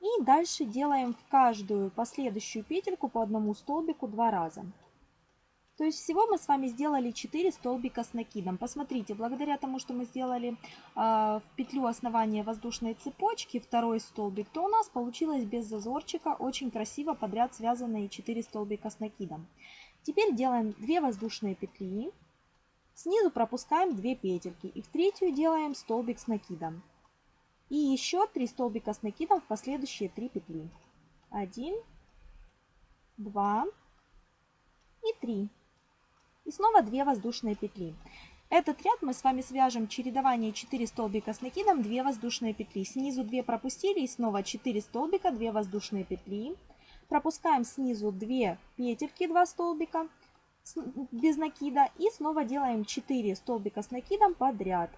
И дальше делаем в каждую последующую петельку по одному столбику два раза. То есть всего мы с вами сделали 4 столбика с накидом. Посмотрите, благодаря тому, что мы сделали э, в петлю основания воздушной цепочки второй столбик, то у нас получилось без зазорчика очень красиво подряд связанные 4 столбика с накидом. Теперь делаем 2 воздушные петли. Снизу пропускаем 2 петельки и в третью делаем столбик с накидом. И еще 3 столбика с накидом в последующие 3 петли. 1, 2 и 3. И снова 2 воздушные петли. Этот ряд мы с вами свяжем чередование 4 столбика с накидом, 2 воздушные петли. Снизу 2 пропустили и снова 4 столбика, 2 воздушные петли. Пропускаем снизу 2 петельки, 2 столбика без накида. И снова делаем 4 столбика с накидом подряд.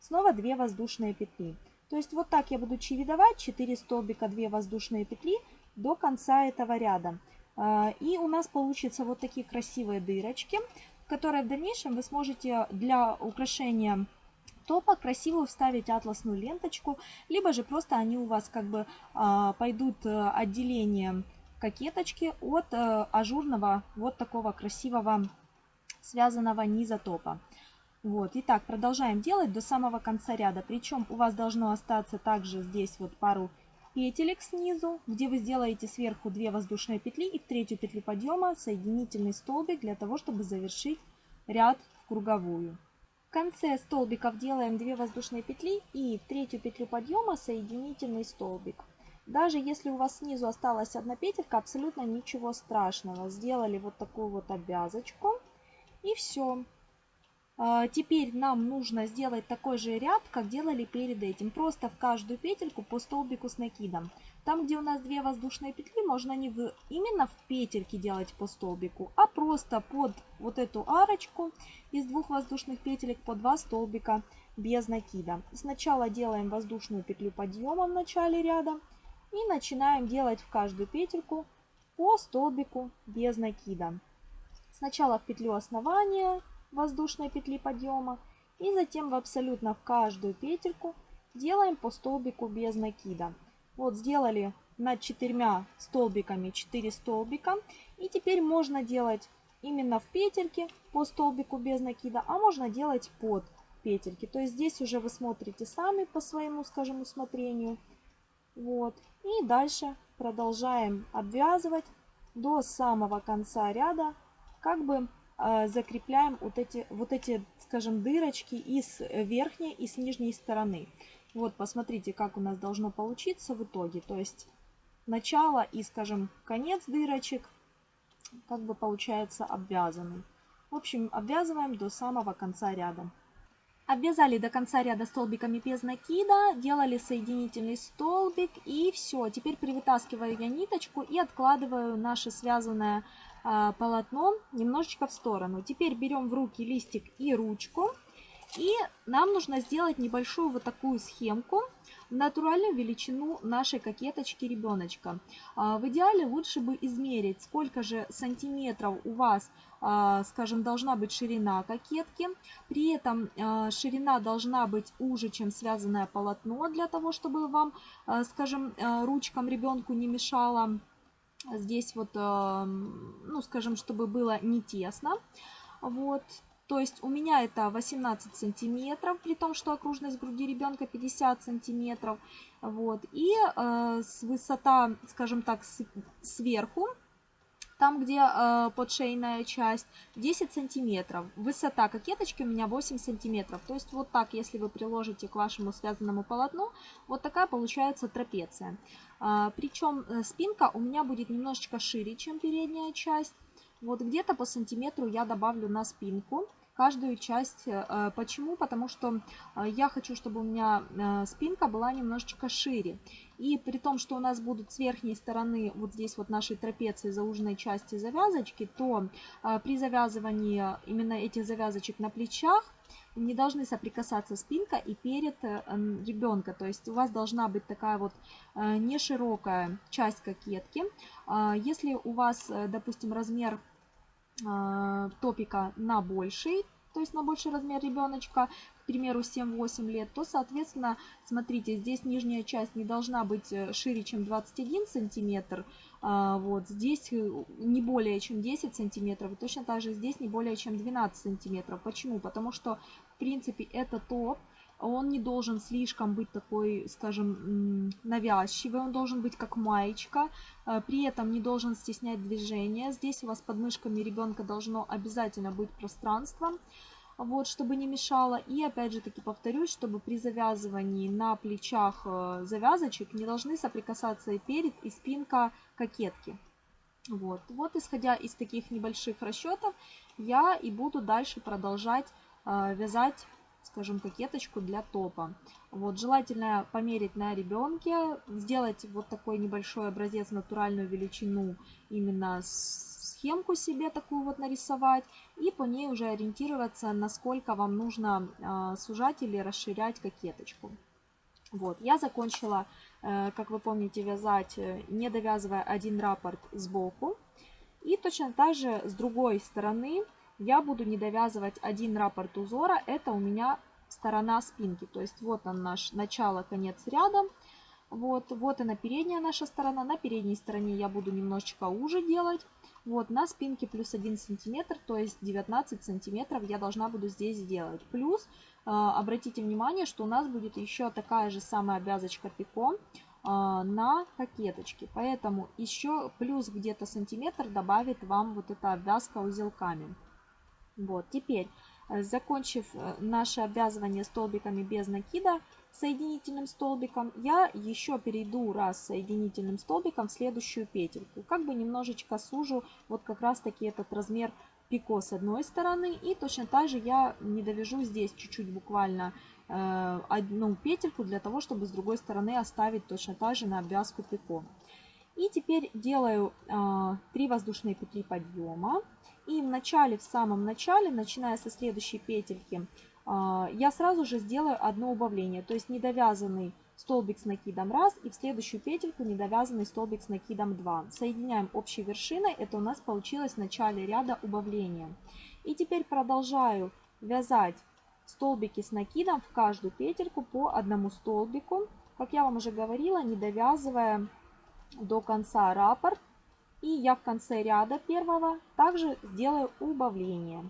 Снова 2 воздушные петли. То есть вот так я буду чередовать 4 столбика, 2 воздушные петли до конца этого ряда. А, и у нас получится вот такие красивые дырочки, которые в дальнейшем вы сможете для украшения топа красиво вставить атласную ленточку, либо же просто они у вас как бы а, пойдут э, отделением кокеточки от э, ажурного вот такого красивого связанного низа топа. Вот, итак, продолжаем делать до самого конца ряда. Причем у вас должно остаться также здесь вот пару петелек снизу, где вы сделаете сверху 2 воздушные петли и в третью петлю подъема соединительный столбик для того, чтобы завершить ряд в круговую. В конце столбиков делаем 2 воздушные петли и в третью петлю подъема соединительный столбик. Даже если у вас снизу осталась одна петелька, абсолютно ничего страшного. Сделали вот такую вот обвязочку и все. А, теперь нам нужно сделать такой же ряд, как делали перед этим. Просто в каждую петельку по столбику с накидом. Там, где у нас две воздушные петли, можно не в, именно в петельке делать по столбику, а просто под вот эту арочку из двух воздушных петелек по два столбика без накида. Сначала делаем воздушную петлю подъема в начале ряда и начинаем делать в каждую петельку по столбику без накида. Сначала в петлю основания, воздушной петли подъема. И затем в абсолютно в каждую петельку делаем по столбику без накида. Вот сделали над четырьмя столбиками 4 столбика. И теперь можно делать именно в петельке по столбику без накида, а можно делать под петельки. То есть здесь уже вы смотрите сами по своему, скажем, усмотрению. Вот. И дальше продолжаем обвязывать до самого конца ряда, как бы закрепляем вот эти, вот эти, скажем, дырочки и с верхней, и с нижней стороны. Вот, посмотрите, как у нас должно получиться в итоге. То есть начало и, скажем, конец дырочек, как бы получается обвязанный. В общем, обвязываем до самого конца ряда. Обвязали до конца ряда столбиками без накида, делали соединительный столбик и все. Теперь привытаскиваю я ниточку и откладываю наше связанное полотно немножечко в сторону. Теперь берем в руки листик и ручку. И нам нужно сделать небольшую вот такую схемку в натуральную величину нашей кокеточки ребеночка. А, в идеале лучше бы измерить, сколько же сантиметров у вас, а, скажем, должна быть ширина кокетки. При этом а, ширина должна быть уже, чем связанное полотно, для того, чтобы вам, скажем, ручкам ребенку не мешало здесь вот, ну, скажем, чтобы было не тесно. Вот, то есть у меня это 18 сантиметров, при том, что окружность груди ребенка 50 сантиметров. Вот. И э, с высота, скажем так, с, сверху, там, где э, подшейная часть, 10 сантиметров. Высота кокеточки у меня 8 сантиметров. То есть вот так, если вы приложите к вашему связанному полотну, вот такая получается трапеция. Э, причем спинка у меня будет немножечко шире, чем передняя часть. Вот где-то по сантиметру я добавлю на спинку каждую часть. Э, почему? Потому что э, я хочу, чтобы у меня э, спинка была немножечко шире. И при том, что у нас будут с верхней стороны вот здесь вот нашей трапеции зауженной части завязочки, то при завязывании именно этих завязочек на плечах не должны соприкасаться спинка и перед ребенка. То есть у вас должна быть такая вот не широкая часть кокетки. Если у вас, допустим, размер топика на больший, то есть на больший размер ребеночка, к примеру, 7-8 лет, то, соответственно, смотрите, здесь нижняя часть не должна быть э, шире, чем 21 сантиметр, а, вот, здесь э, не более чем 10 сантиметров, точно так же здесь не более чем 12 сантиметров. Почему? Потому что, в принципе, это топ, он не должен слишком быть такой, скажем, навязчивый, он должен быть как маечка, э, при этом не должен стеснять движение. Здесь у вас под мышками ребенка должно обязательно быть пространство, вот, чтобы не мешало. И опять же таки повторюсь, чтобы при завязывании на плечах э, завязочек не должны соприкасаться и перед, и спинка кокетки. Вот, вот исходя из таких небольших расчетов, я и буду дальше продолжать э, вязать скажем, кокеточку для топа. Вот, желательно померить на ребенке, сделать вот такой небольшой образец, натуральную величину, именно схемку себе такую вот нарисовать, и по ней уже ориентироваться, насколько вам нужно э, сужать или расширять кокеточку. Вот, я закончила, э, как вы помните, вязать, э, не довязывая один раппорт сбоку. И точно так же с другой стороны я буду не довязывать один раппорт узора, это у меня сторона спинки. То есть вот он наш начало, конец ряда. Вот, вот она передняя наша сторона. На передней стороне я буду немножечко уже делать. Вот на спинке плюс 1 сантиметр, то есть 19 сантиметров я должна буду здесь сделать. Плюс, э, обратите внимание, что у нас будет еще такая же самая обвязочка пико э, на кокеточке. Поэтому еще плюс где-то сантиметр добавит вам вот эта обвязка узелками. Вот, теперь, э, закончив э, наше обвязывание столбиками без накида соединительным столбиком, я еще перейду раз соединительным столбиком в следующую петельку. Как бы немножечко сужу вот как раз таки этот размер пико с одной стороны. И точно так же я не довяжу здесь чуть-чуть буквально э, одну петельку для того, чтобы с другой стороны оставить точно так же на обвязку пико. И теперь делаю э, 3 воздушные петли подъема. И в начале, в самом начале, начиная со следующей петельки, а, я сразу же сделаю одно убавление. То есть недовязанный столбик с накидом 1 и в следующую петельку недовязанный столбик с накидом 2. Соединяем общей вершиной, это у нас получилось в начале ряда убавления. И теперь продолжаю вязать столбики с накидом в каждую петельку по одному столбику. Как я вам уже говорила, не довязывая до конца раппорт. И я в конце ряда первого также сделаю убавление.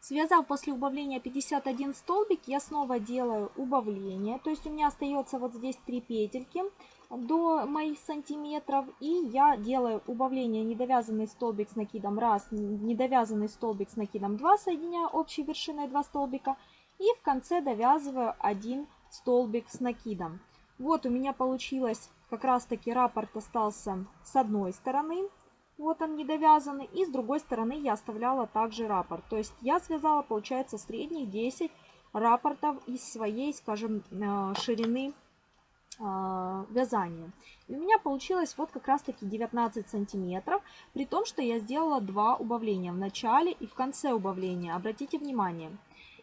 Связав после убавления 51 столбик, я снова делаю убавление. То есть у меня остается вот здесь 3 петельки до моих сантиметров. И я делаю убавление недовязанный столбик с накидом 1, недовязанный столбик с накидом 2, соединяя общей вершиной 2 столбика. И в конце довязываю 1 столбик с накидом. Вот у меня получилось как раз таки раппорт остался с одной стороны. Вот он недовязанный. И с другой стороны я оставляла также раппорт. То есть я связала, получается, средних 10 раппортов из своей, скажем, э, ширины э, вязания. И у меня получилось вот как раз таки 19 сантиметров, при том, что я сделала два убавления в начале и в конце убавления. Обратите внимание.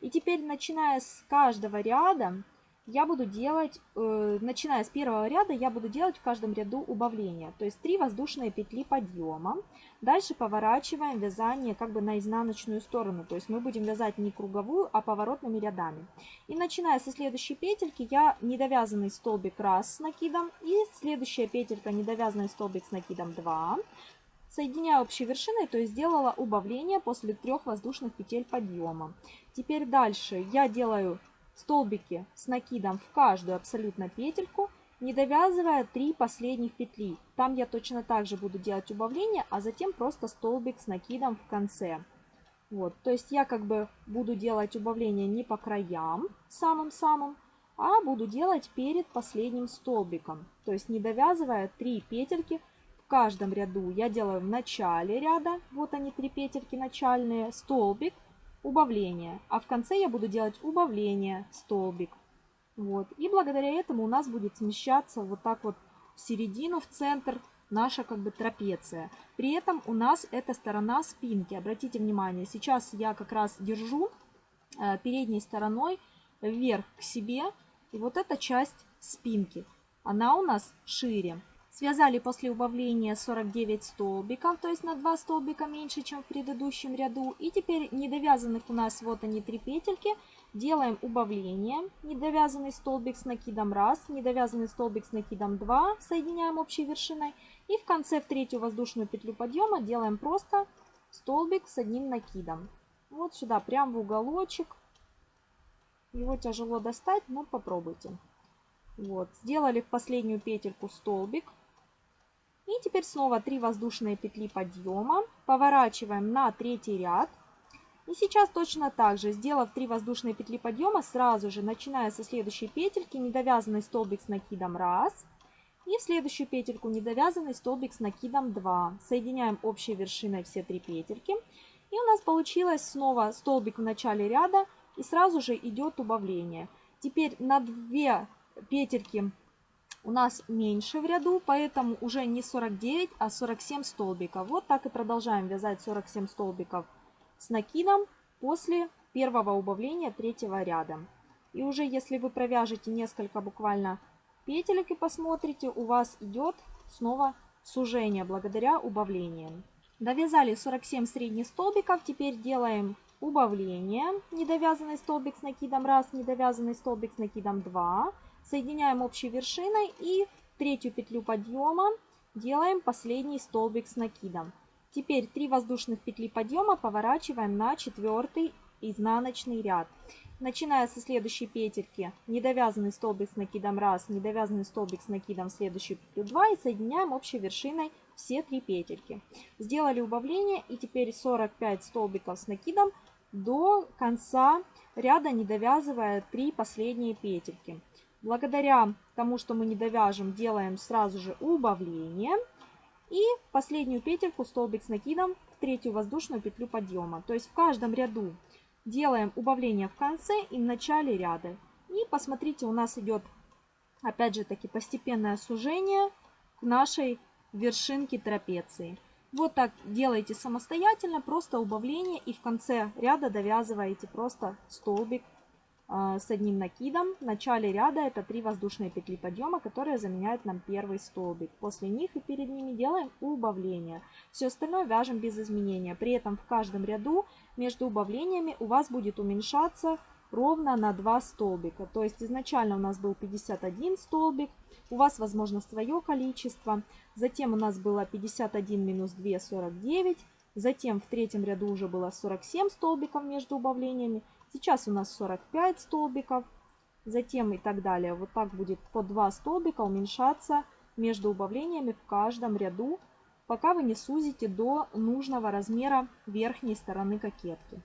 И теперь, начиная с каждого ряда, я буду делать, э, начиная с первого ряда, я буду делать в каждом ряду убавления. То есть 3 воздушные петли подъема. Дальше поворачиваем вязание как бы на изнаночную сторону. То есть мы будем вязать не круговую, а поворотными рядами. И начиная со следующей петельки, я недовязанный столбик раз с накидом. И следующая петелька недовязанный столбик с накидом 2. Соединяю общей вершиной, то есть сделала убавление после трех воздушных петель подъема. Теперь дальше я делаю столбики с накидом в каждую абсолютно петельку, не довязывая 3 последних петли. Там я точно так же буду делать убавление, а затем просто столбик с накидом в конце. Вот, то есть я как бы буду делать убавление не по краям самым-самым, а буду делать перед последним столбиком. То есть не довязывая 3 петельки в каждом ряду. Я делаю в начале ряда, вот они 3 петельки начальные, столбик, убавление. А в конце я буду делать убавление, столбик. Вот. И благодаря этому у нас будет смещаться вот так вот в середину, в центр наша как бы трапеция. При этом у нас эта сторона спинки. Обратите внимание, сейчас я как раз держу э, передней стороной вверх к себе. И вот эта часть спинки, она у нас шире. Связали после убавления 49 столбиков, то есть на 2 столбика меньше, чем в предыдущем ряду. И теперь недовязанных у нас вот они три петельки. Делаем убавление. Недовязанный столбик с накидом 1, недовязанный столбик с накидом 2, соединяем общей вершиной. И в конце в третью воздушную петлю подъема делаем просто столбик с одним накидом. Вот сюда, прям в уголочек. Его тяжело достать, но попробуйте. Вот, сделали в последнюю петельку столбик. И теперь снова 3 воздушные петли подъема. Поворачиваем на третий ряд. И сейчас точно так же, сделав 3 воздушные петли подъема, сразу же, начиная со следующей петельки, недовязанный столбик с накидом 1. И в следующую петельку недовязанный столбик с накидом 2. Соединяем общей вершиной все три петельки. И у нас получилось снова столбик в начале ряда и сразу же идет убавление. Теперь на 2 петельки у нас меньше в ряду, поэтому уже не 49, а 47 столбиков. Вот так и продолжаем вязать 47 столбиков с накидом после первого убавления третьего ряда. И уже если вы провяжете несколько буквально петелек и посмотрите, у вас идет снова сужение благодаря убавлениям. Довязали 47 средних столбиков, теперь делаем убавление. Недовязанный столбик с накидом 1, недовязанный столбик с накидом 2. Соединяем общей вершиной и третью петлю подъема делаем последний столбик с накидом. Теперь 3 воздушных петли подъема поворачиваем на четвертый изнаночный ряд. Начиная со следующей петельки, недовязанный столбик с накидом 1, недовязанный столбик с накидом в следующую петлю 2 и соединяем общей вершиной все три петельки. Сделали убавление и теперь 45 столбиков с накидом до конца ряда, не довязывая 3 последние петельки. Благодаря тому, что мы не довяжем, делаем сразу же убавление. И последнюю петельку столбик с накидом в третью воздушную петлю подъема. То есть в каждом ряду делаем убавление в конце и в начале ряда. И посмотрите, у нас идет опять же таки постепенное сужение к нашей вершинке трапеции. Вот так делаете самостоятельно, просто убавление и в конце ряда довязываете просто столбик с одним накидом. В начале ряда это 3 воздушные петли подъема, которые заменяют нам первый столбик. После них и перед ними делаем убавление. Все остальное вяжем без изменения. При этом в каждом ряду между убавлениями у вас будет уменьшаться ровно на 2 столбика. То есть изначально у нас был 51 столбик, у вас возможно свое количество. Затем у нас было 51 минус 2, 49. Затем в третьем ряду уже было 47 столбиков между убавлениями. Сейчас у нас 45 столбиков, затем и так далее. Вот так будет по 2 столбика уменьшаться между убавлениями в каждом ряду, пока вы не сузите до нужного размера верхней стороны кокетки.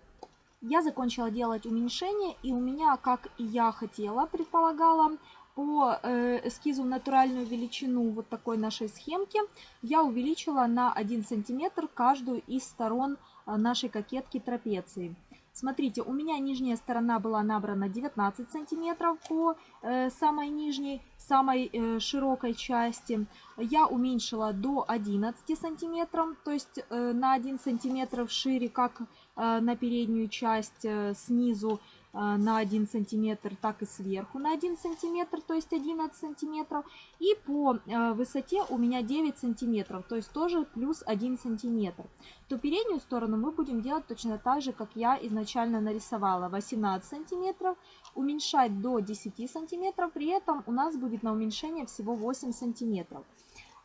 Я закончила делать уменьшение, и у меня, как я хотела, предполагала, по э, эскизу натуральную величину вот такой нашей схемки я увеличила на 1 сантиметр каждую из сторон э, нашей кокетки трапеции. Смотрите, у меня нижняя сторона была набрана 19 сантиметров по э, самой нижней, самой э, широкой части. Я уменьшила до 11 сантиметров, то есть э, на 1 сантиметр шире, как э, на переднюю часть э, снизу на 1 сантиметр, так и сверху на 1 сантиметр, то есть 11 сантиметров. И по э, высоте у меня 9 сантиметров, то есть тоже плюс 1 сантиметр. То переднюю сторону мы будем делать точно так же, как я изначально нарисовала. 18 сантиметров, уменьшать до 10 сантиметров, при этом у нас будет на уменьшение всего 8 сантиметров.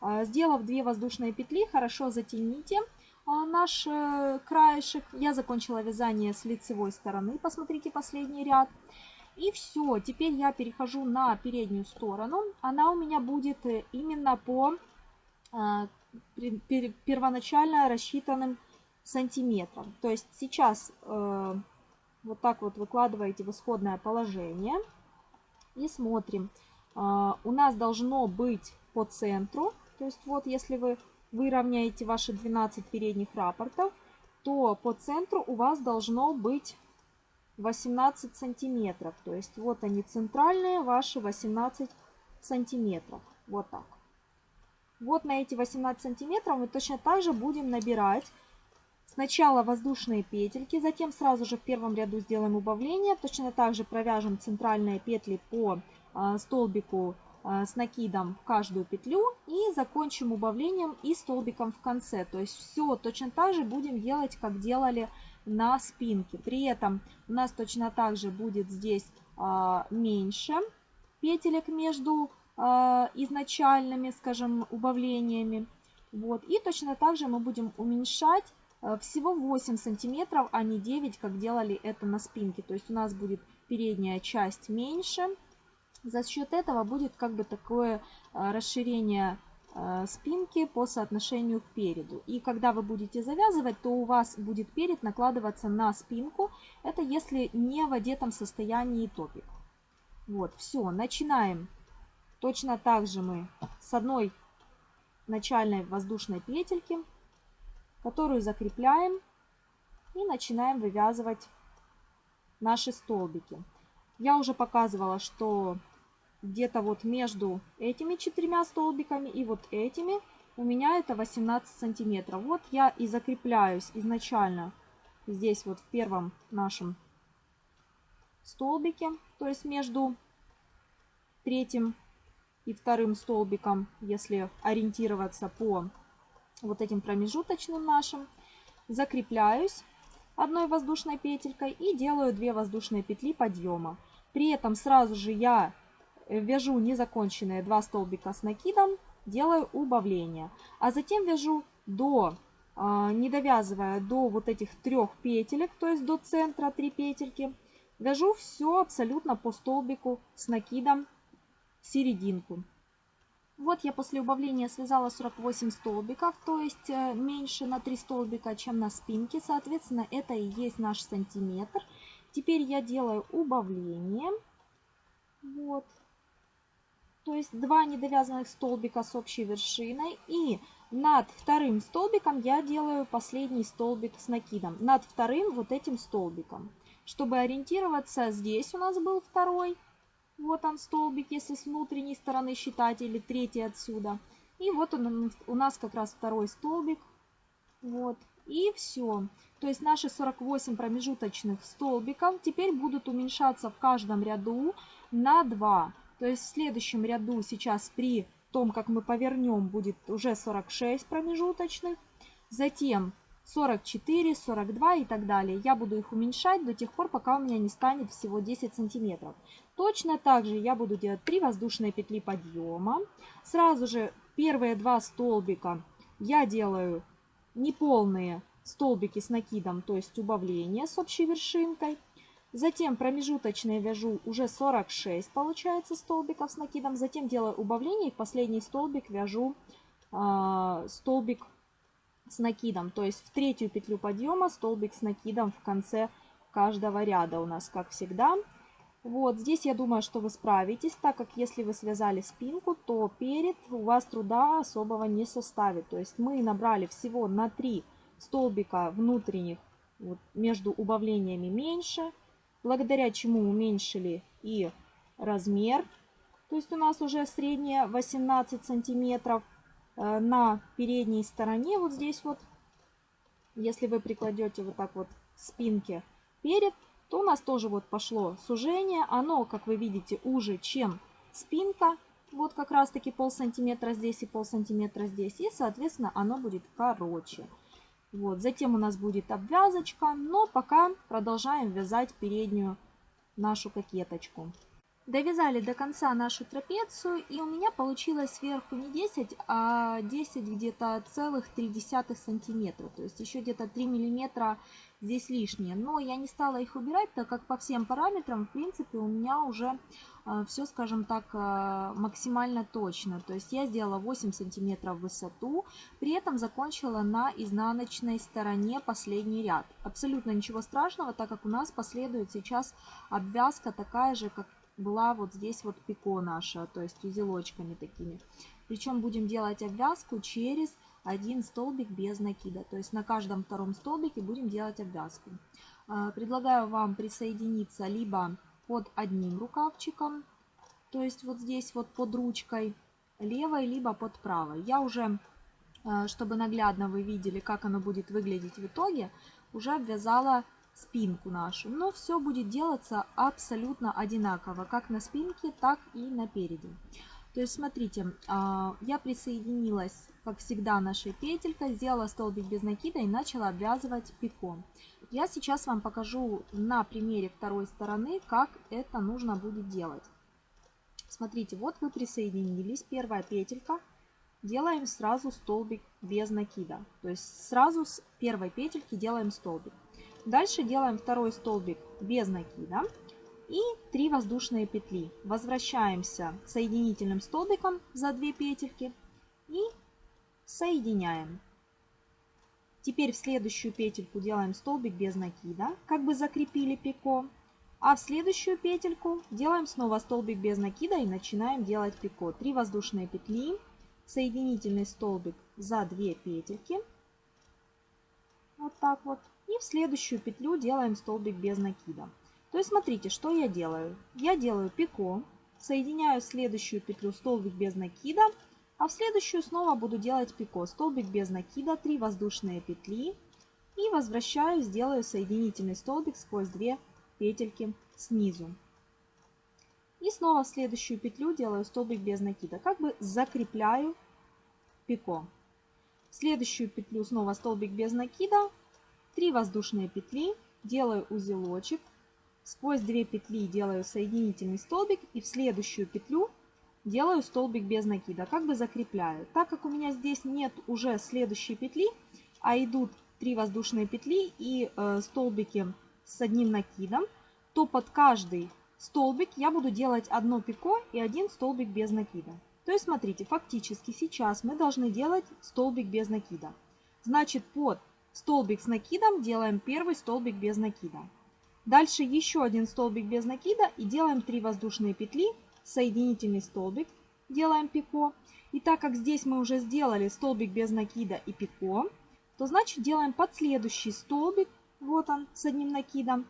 Э, сделав 2 воздушные петли, хорошо затяните наш э, краешек. Я закончила вязание с лицевой стороны. Посмотрите последний ряд. И все, теперь я перехожу на переднюю сторону. Она у меня будет э, именно по а, первоначально рассчитанным сантиметрам. То есть сейчас э, вот так вот выкладываете в исходное положение. И смотрим. А, у нас должно быть по центру. То есть вот если вы вы равняете ваши 12 передних рапортов, то по центру у вас должно быть 18 сантиметров. То есть вот они центральные ваши 18 сантиметров. Вот так. Вот на эти 18 сантиметров мы точно так же будем набирать сначала воздушные петельки, затем сразу же в первом ряду сделаем убавление. Точно так же провяжем центральные петли по а, столбику с накидом в каждую петлю и закончим убавлением и столбиком в конце. То есть все точно так же будем делать, как делали на спинке. При этом у нас точно так же будет здесь а, меньше петелек между а, изначальными, скажем, убавлениями. Вот. И точно так же мы будем уменьшать всего 8 сантиметров, а не 9, как делали это на спинке. То есть у нас будет передняя часть меньше, за счет этого будет как бы такое а, расширение а, спинки по соотношению к переду. И когда вы будете завязывать, то у вас будет перед накладываться на спинку. Это если не в одетом состоянии топик. Вот, все, начинаем. Точно так же мы с одной начальной воздушной петельки, которую закрепляем и начинаем вывязывать наши столбики. Я уже показывала, что где-то вот между этими четырьмя столбиками и вот этими у меня это 18 сантиметров. Вот я и закрепляюсь изначально здесь вот в первом нашем столбике, то есть между третьим и вторым столбиком, если ориентироваться по вот этим промежуточным нашим. Закрепляюсь одной воздушной петелькой и делаю 2 воздушные петли подъема. При этом сразу же я вяжу незаконченные 2 столбика с накидом, делаю убавление. А затем вяжу до, а, не довязывая до вот этих трех петелек, то есть до центра 3 петельки, вяжу все абсолютно по столбику с накидом серединку. Вот я после убавления связала 48 столбиков, то есть э, меньше на 3 столбика, чем на спинке. Соответственно, это и есть наш сантиметр. Теперь я делаю убавление. Вот то есть два недовязанных столбика с общей вершиной. И над вторым столбиком я делаю последний столбик с накидом. Над вторым вот этим столбиком. Чтобы ориентироваться, здесь у нас был второй. Вот он столбик, если с внутренней стороны считать, или третий отсюда. И вот он у нас как раз второй столбик. Вот. И все. То есть наши 48 промежуточных столбиков теперь будут уменьшаться в каждом ряду на 2. То есть в следующем ряду сейчас при том, как мы повернем, будет уже 46 промежуточных. Затем 44, 42 и так далее. Я буду их уменьшать до тех пор, пока у меня не станет всего 10 сантиметров. Точно так же я буду делать 3 воздушные петли подъема. Сразу же первые два столбика я делаю неполные столбики с накидом, то есть убавление с общей вершинкой. Затем промежуточные вяжу уже 46, получается, столбиков с накидом. Затем делаю убавление и в последний столбик вяжу э, столбик с накидом. То есть в третью петлю подъема столбик с накидом в конце каждого ряда у нас, как всегда. Вот здесь я думаю, что вы справитесь, так как если вы связали спинку, то перед у вас труда особого не составит. То есть мы набрали всего на 3 столбика внутренних вот, между убавлениями меньше, благодаря чему уменьшили и размер. То есть у нас уже средняя 18 сантиметров. Э, на передней стороне, вот здесь вот, если вы прикладете вот так вот спинки перед, то у нас тоже вот пошло сужение. Оно, как вы видите, уже, чем спинка. Вот как раз таки пол сантиметра здесь и пол сантиметра здесь. И, соответственно, оно будет короче. Вот, затем у нас будет обвязочка, но пока продолжаем вязать переднюю нашу кокеточку. Довязали до конца нашу трапецию, и у меня получилось сверху не 10, а 10 где-то целых 3 сантиметра. То есть еще где-то 3 миллиметра здесь лишние. Но я не стала их убирать, так как по всем параметрам, в принципе, у меня уже э, все, скажем так, э, максимально точно. То есть я сделала 8 сантиметров в высоту, при этом закончила на изнаночной стороне последний ряд. Абсолютно ничего страшного, так как у нас последует сейчас обвязка такая же, как была вот здесь вот пико наша, то есть узелочками такими. Причем будем делать обвязку через один столбик без накида. То есть на каждом втором столбике будем делать обвязку. А, предлагаю вам присоединиться либо под одним рукавчиком, то есть вот здесь вот под ручкой левой, либо под правой. Я уже, а, чтобы наглядно вы видели, как оно будет выглядеть в итоге, уже обвязала спинку нашу. Но все будет делаться абсолютно одинаково, как на спинке, так и на переде. То есть, смотрите, а, я присоединилась, как всегда, нашей петелькой, сделала столбик без накида и начала обвязывать пико. Я сейчас вам покажу на примере второй стороны, как это нужно будет делать. Смотрите, вот вы присоединились, первая петелька, делаем сразу столбик без накида. То есть сразу с первой петельки делаем столбик. Дальше делаем второй столбик без накида и 3 воздушные петли. Возвращаемся соединительным столбиком за 2 петельки и соединяем. Теперь в следующую петельку делаем столбик без накида, как бы закрепили пико. А в следующую петельку делаем снова столбик без накида и начинаем делать пико. 3 воздушные петли, соединительный столбик за 2 петельки. Вот так вот. И в следующую петлю делаем столбик без накида. То есть смотрите, что я делаю. Я делаю пико, соединяю следующую петлю столбик без накида, а в следующую снова буду делать пико, столбик без накида, 3 воздушные петли и возвращаюсь, делаю соединительный столбик сквозь 2 петельки снизу. И снова в следующую петлю делаю столбик без накида, как бы закрепляю пико. В следующую петлю снова столбик без накида, 3 воздушные петли, делаю узелочек, сквозь 2 петли делаю соединительный столбик и в следующую петлю делаю столбик без накида, как бы закрепляю. Так как у меня здесь нет уже следующей петли, а идут 3 воздушные петли и э, столбики с одним накидом, то под каждый столбик я буду делать одно пико и один столбик без накида. То есть смотрите, фактически сейчас мы должны делать столбик без накида. Значит, под столбик с накидом, делаем первый столбик без накида. Дальше еще один столбик без накида и делаем 3 воздушные петли, соединительный столбик, делаем пико. И так как здесь мы уже сделали столбик без накида и пико, то значит делаем подследующий столбик, вот он, с одним накидом.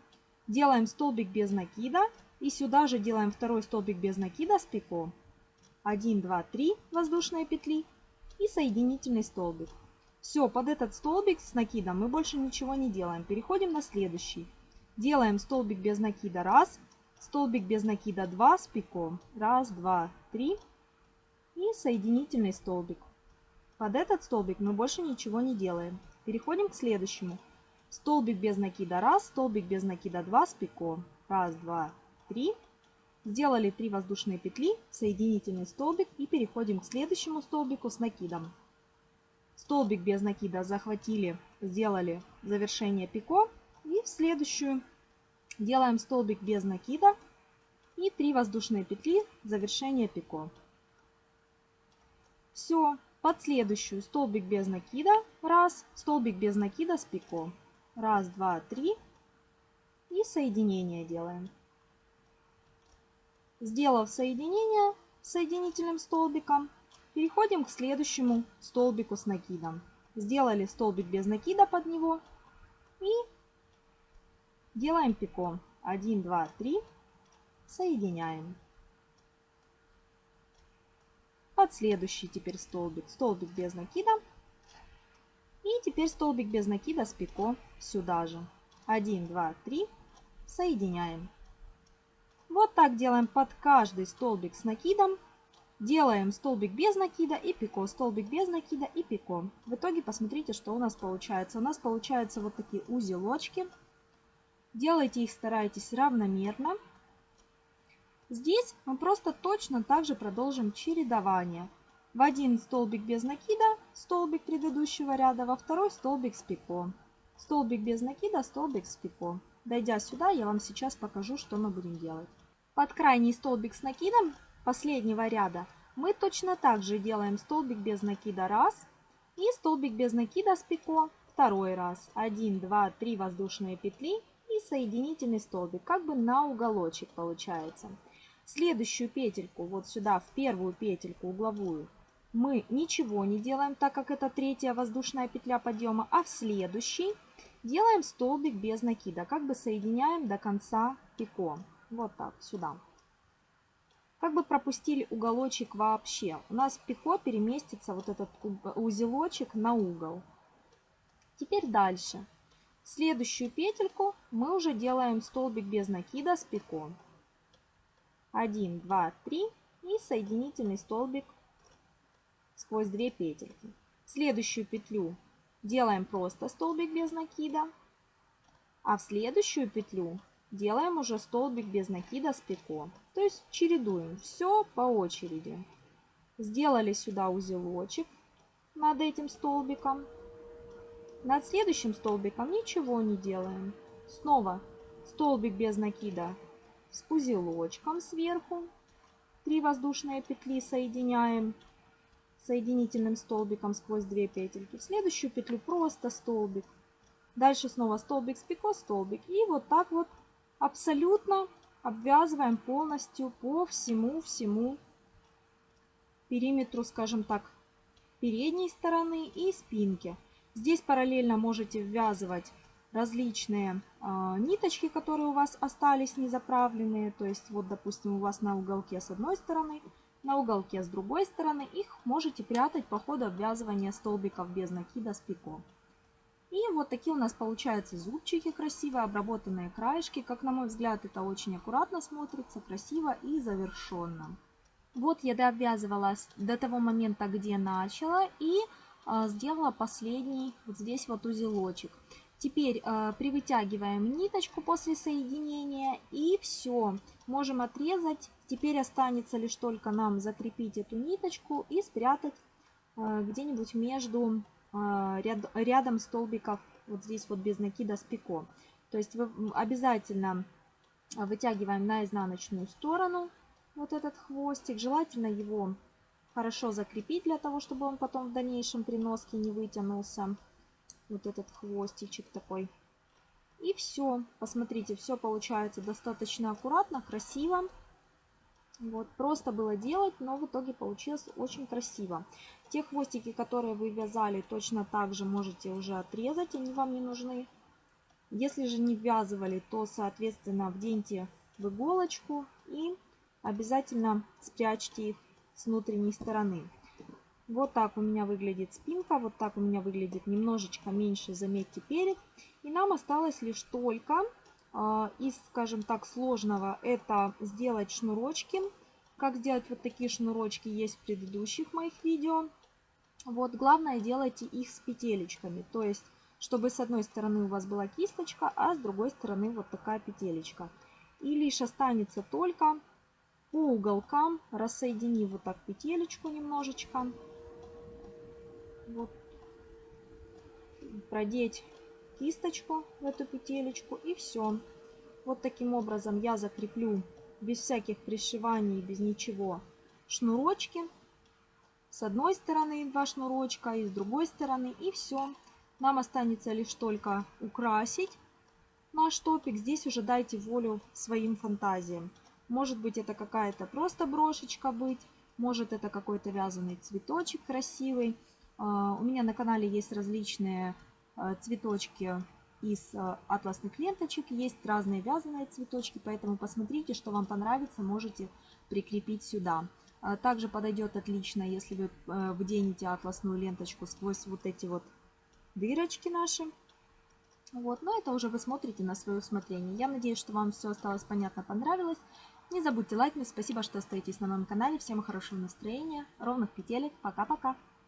Делаем столбик без накида и сюда же делаем второй столбик без накида с пико. 1, 2, 3 воздушные петли и соединительный столбик. Все, под этот столбик с накидом мы больше ничего не делаем. Переходим на следующий. Делаем столбик без накида раз, столбик без накида 2 с пиком. Раз, два, три. И соединительный столбик. Под этот столбик мы больше ничего не делаем. Переходим к следующему. Столбик без накида раз, столбик без накида 2 с пиком. Раз, два, три. Сделали 3 воздушные петли, соединительный столбик и переходим к следующему столбику с накидом. Столбик без накида захватили, сделали завершение пико. И в следующую делаем столбик без накида и 3 воздушные петли, завершение пико. Все, под следующую столбик без накида, раз, столбик без накида с пико. Раз, два, три. И соединение делаем. Сделав соединение соединительным столбиком, переходим к следующему столбику с накидом. Сделали столбик без накида под него и делаем пико. 1, 2, 3. Соединяем. Под следующий теперь столбик. Столбик без накида. И теперь столбик без накида с пико сюда же. 1, 2, 3. Соединяем. Вот так делаем под каждый столбик с накидом. Делаем столбик без накида и пико, столбик без накида и пико. В итоге посмотрите, что у нас получается. У нас получаются вот такие узелочки. Делайте их, старайтесь равномерно. Здесь мы просто точно так же продолжим чередование. В один столбик без накида, столбик предыдущего ряда, во второй столбик с пико. Столбик без накида, столбик с пико. Дойдя сюда, я вам сейчас покажу, что мы будем делать. Под крайний столбик с накидом последнего ряда мы точно так же делаем столбик без накида раз и столбик без накида с пико второй раз. 1, 2, 3 воздушные петли и соединительный столбик, как бы на уголочек получается. Следующую петельку, вот сюда, в первую петельку угловую, мы ничего не делаем, так как это третья воздушная петля подъема, а в следующий делаем столбик без накида, как бы соединяем до конца пико. Вот так, сюда. Как бы пропустили уголочек вообще. У нас пико переместится вот этот узелочек на угол. Теперь дальше. Следующую петельку мы уже делаем столбик без накида с пико. 1, 2, 3 и соединительный столбик сквозь две петельки. Следующую петлю делаем просто столбик без накида. А в следующую петлю делаем уже столбик без накида с пико. То есть чередуем все по очереди. Сделали сюда узелочек над этим столбиком. Над следующим столбиком ничего не делаем. Снова столбик без накида с узелочком сверху. Три воздушные петли соединяем соединительным столбиком сквозь две петельки. В следующую петлю просто столбик. Дальше снова столбик с пико, столбик. И вот так вот абсолютно обвязываем полностью по всему-всему периметру, скажем так, передней стороны и спинки. Здесь параллельно можете ввязывать различные э, ниточки, которые у вас остались незаправленные. То есть вот, допустим, у вас на уголке с одной стороны, на уголке с другой стороны. Их можете прятать по ходу обвязывания столбиков без накида с пико. И вот такие у нас получаются зубчики красивые, обработанные краешки. Как на мой взгляд, это очень аккуратно смотрится, красиво и завершенно. Вот я дообвязывала до того момента, где начала, и э, сделала последний вот здесь вот узелочек. Теперь э, привытягиваем ниточку после соединения и все. Можем отрезать. Теперь останется лишь только нам закрепить эту ниточку и спрятать э, где-нибудь между а, ряд, рядом столбиков вот здесь вот без накида с пико. То есть обязательно вытягиваем на изнаночную сторону вот этот хвостик. Желательно его хорошо закрепить для того, чтобы он потом в дальнейшем при носке не вытянулся. Вот этот хвостичек такой. И все. Посмотрите, все получается достаточно аккуратно, красиво. Вот, просто было делать, но в итоге получилось очень красиво. Те хвостики, которые вы вязали, точно так же можете уже отрезать, они вам не нужны. Если же не ввязывали, то, соответственно, вденьте в иголочку и обязательно спрячьте их с внутренней стороны. Вот так у меня выглядит спинка, вот так у меня выглядит немножечко меньше, заметьте, перед. И нам осталось лишь только из, скажем так, сложного это сделать шнурочки. Как сделать вот такие шнурочки есть в предыдущих моих видео. Вот главное делайте их с петелечками, то есть чтобы с одной стороны у вас была кисточка, а с другой стороны вот такая петелечка. И лишь останется только по уголкам, рассоединив вот так петелечку немножечко, вот, продеть кисточку в эту петелечку и все. Вот таким образом я закреплю без всяких пришиваний, без ничего шнурочки. С одной стороны два шнурочка и с другой стороны и все. Нам останется лишь только украсить наш топик. Здесь уже дайте волю своим фантазиям. Может быть это какая-то просто брошечка быть, может это какой-то вязаный цветочек красивый. А, у меня на канале есть различные цветочки из а, атласных ленточек, есть разные вязаные цветочки, поэтому посмотрите, что вам понравится, можете прикрепить сюда. Также подойдет отлично, если вы вденете атласную ленточку сквозь вот эти вот дырочки наши. Вот, но это уже вы смотрите на свое усмотрение. Я надеюсь, что вам все осталось понятно, понравилось. Не забудьте лайкнуть. Спасибо, что остаетесь на моем канале. Всем хорошего настроения, ровных петелек. Пока-пока.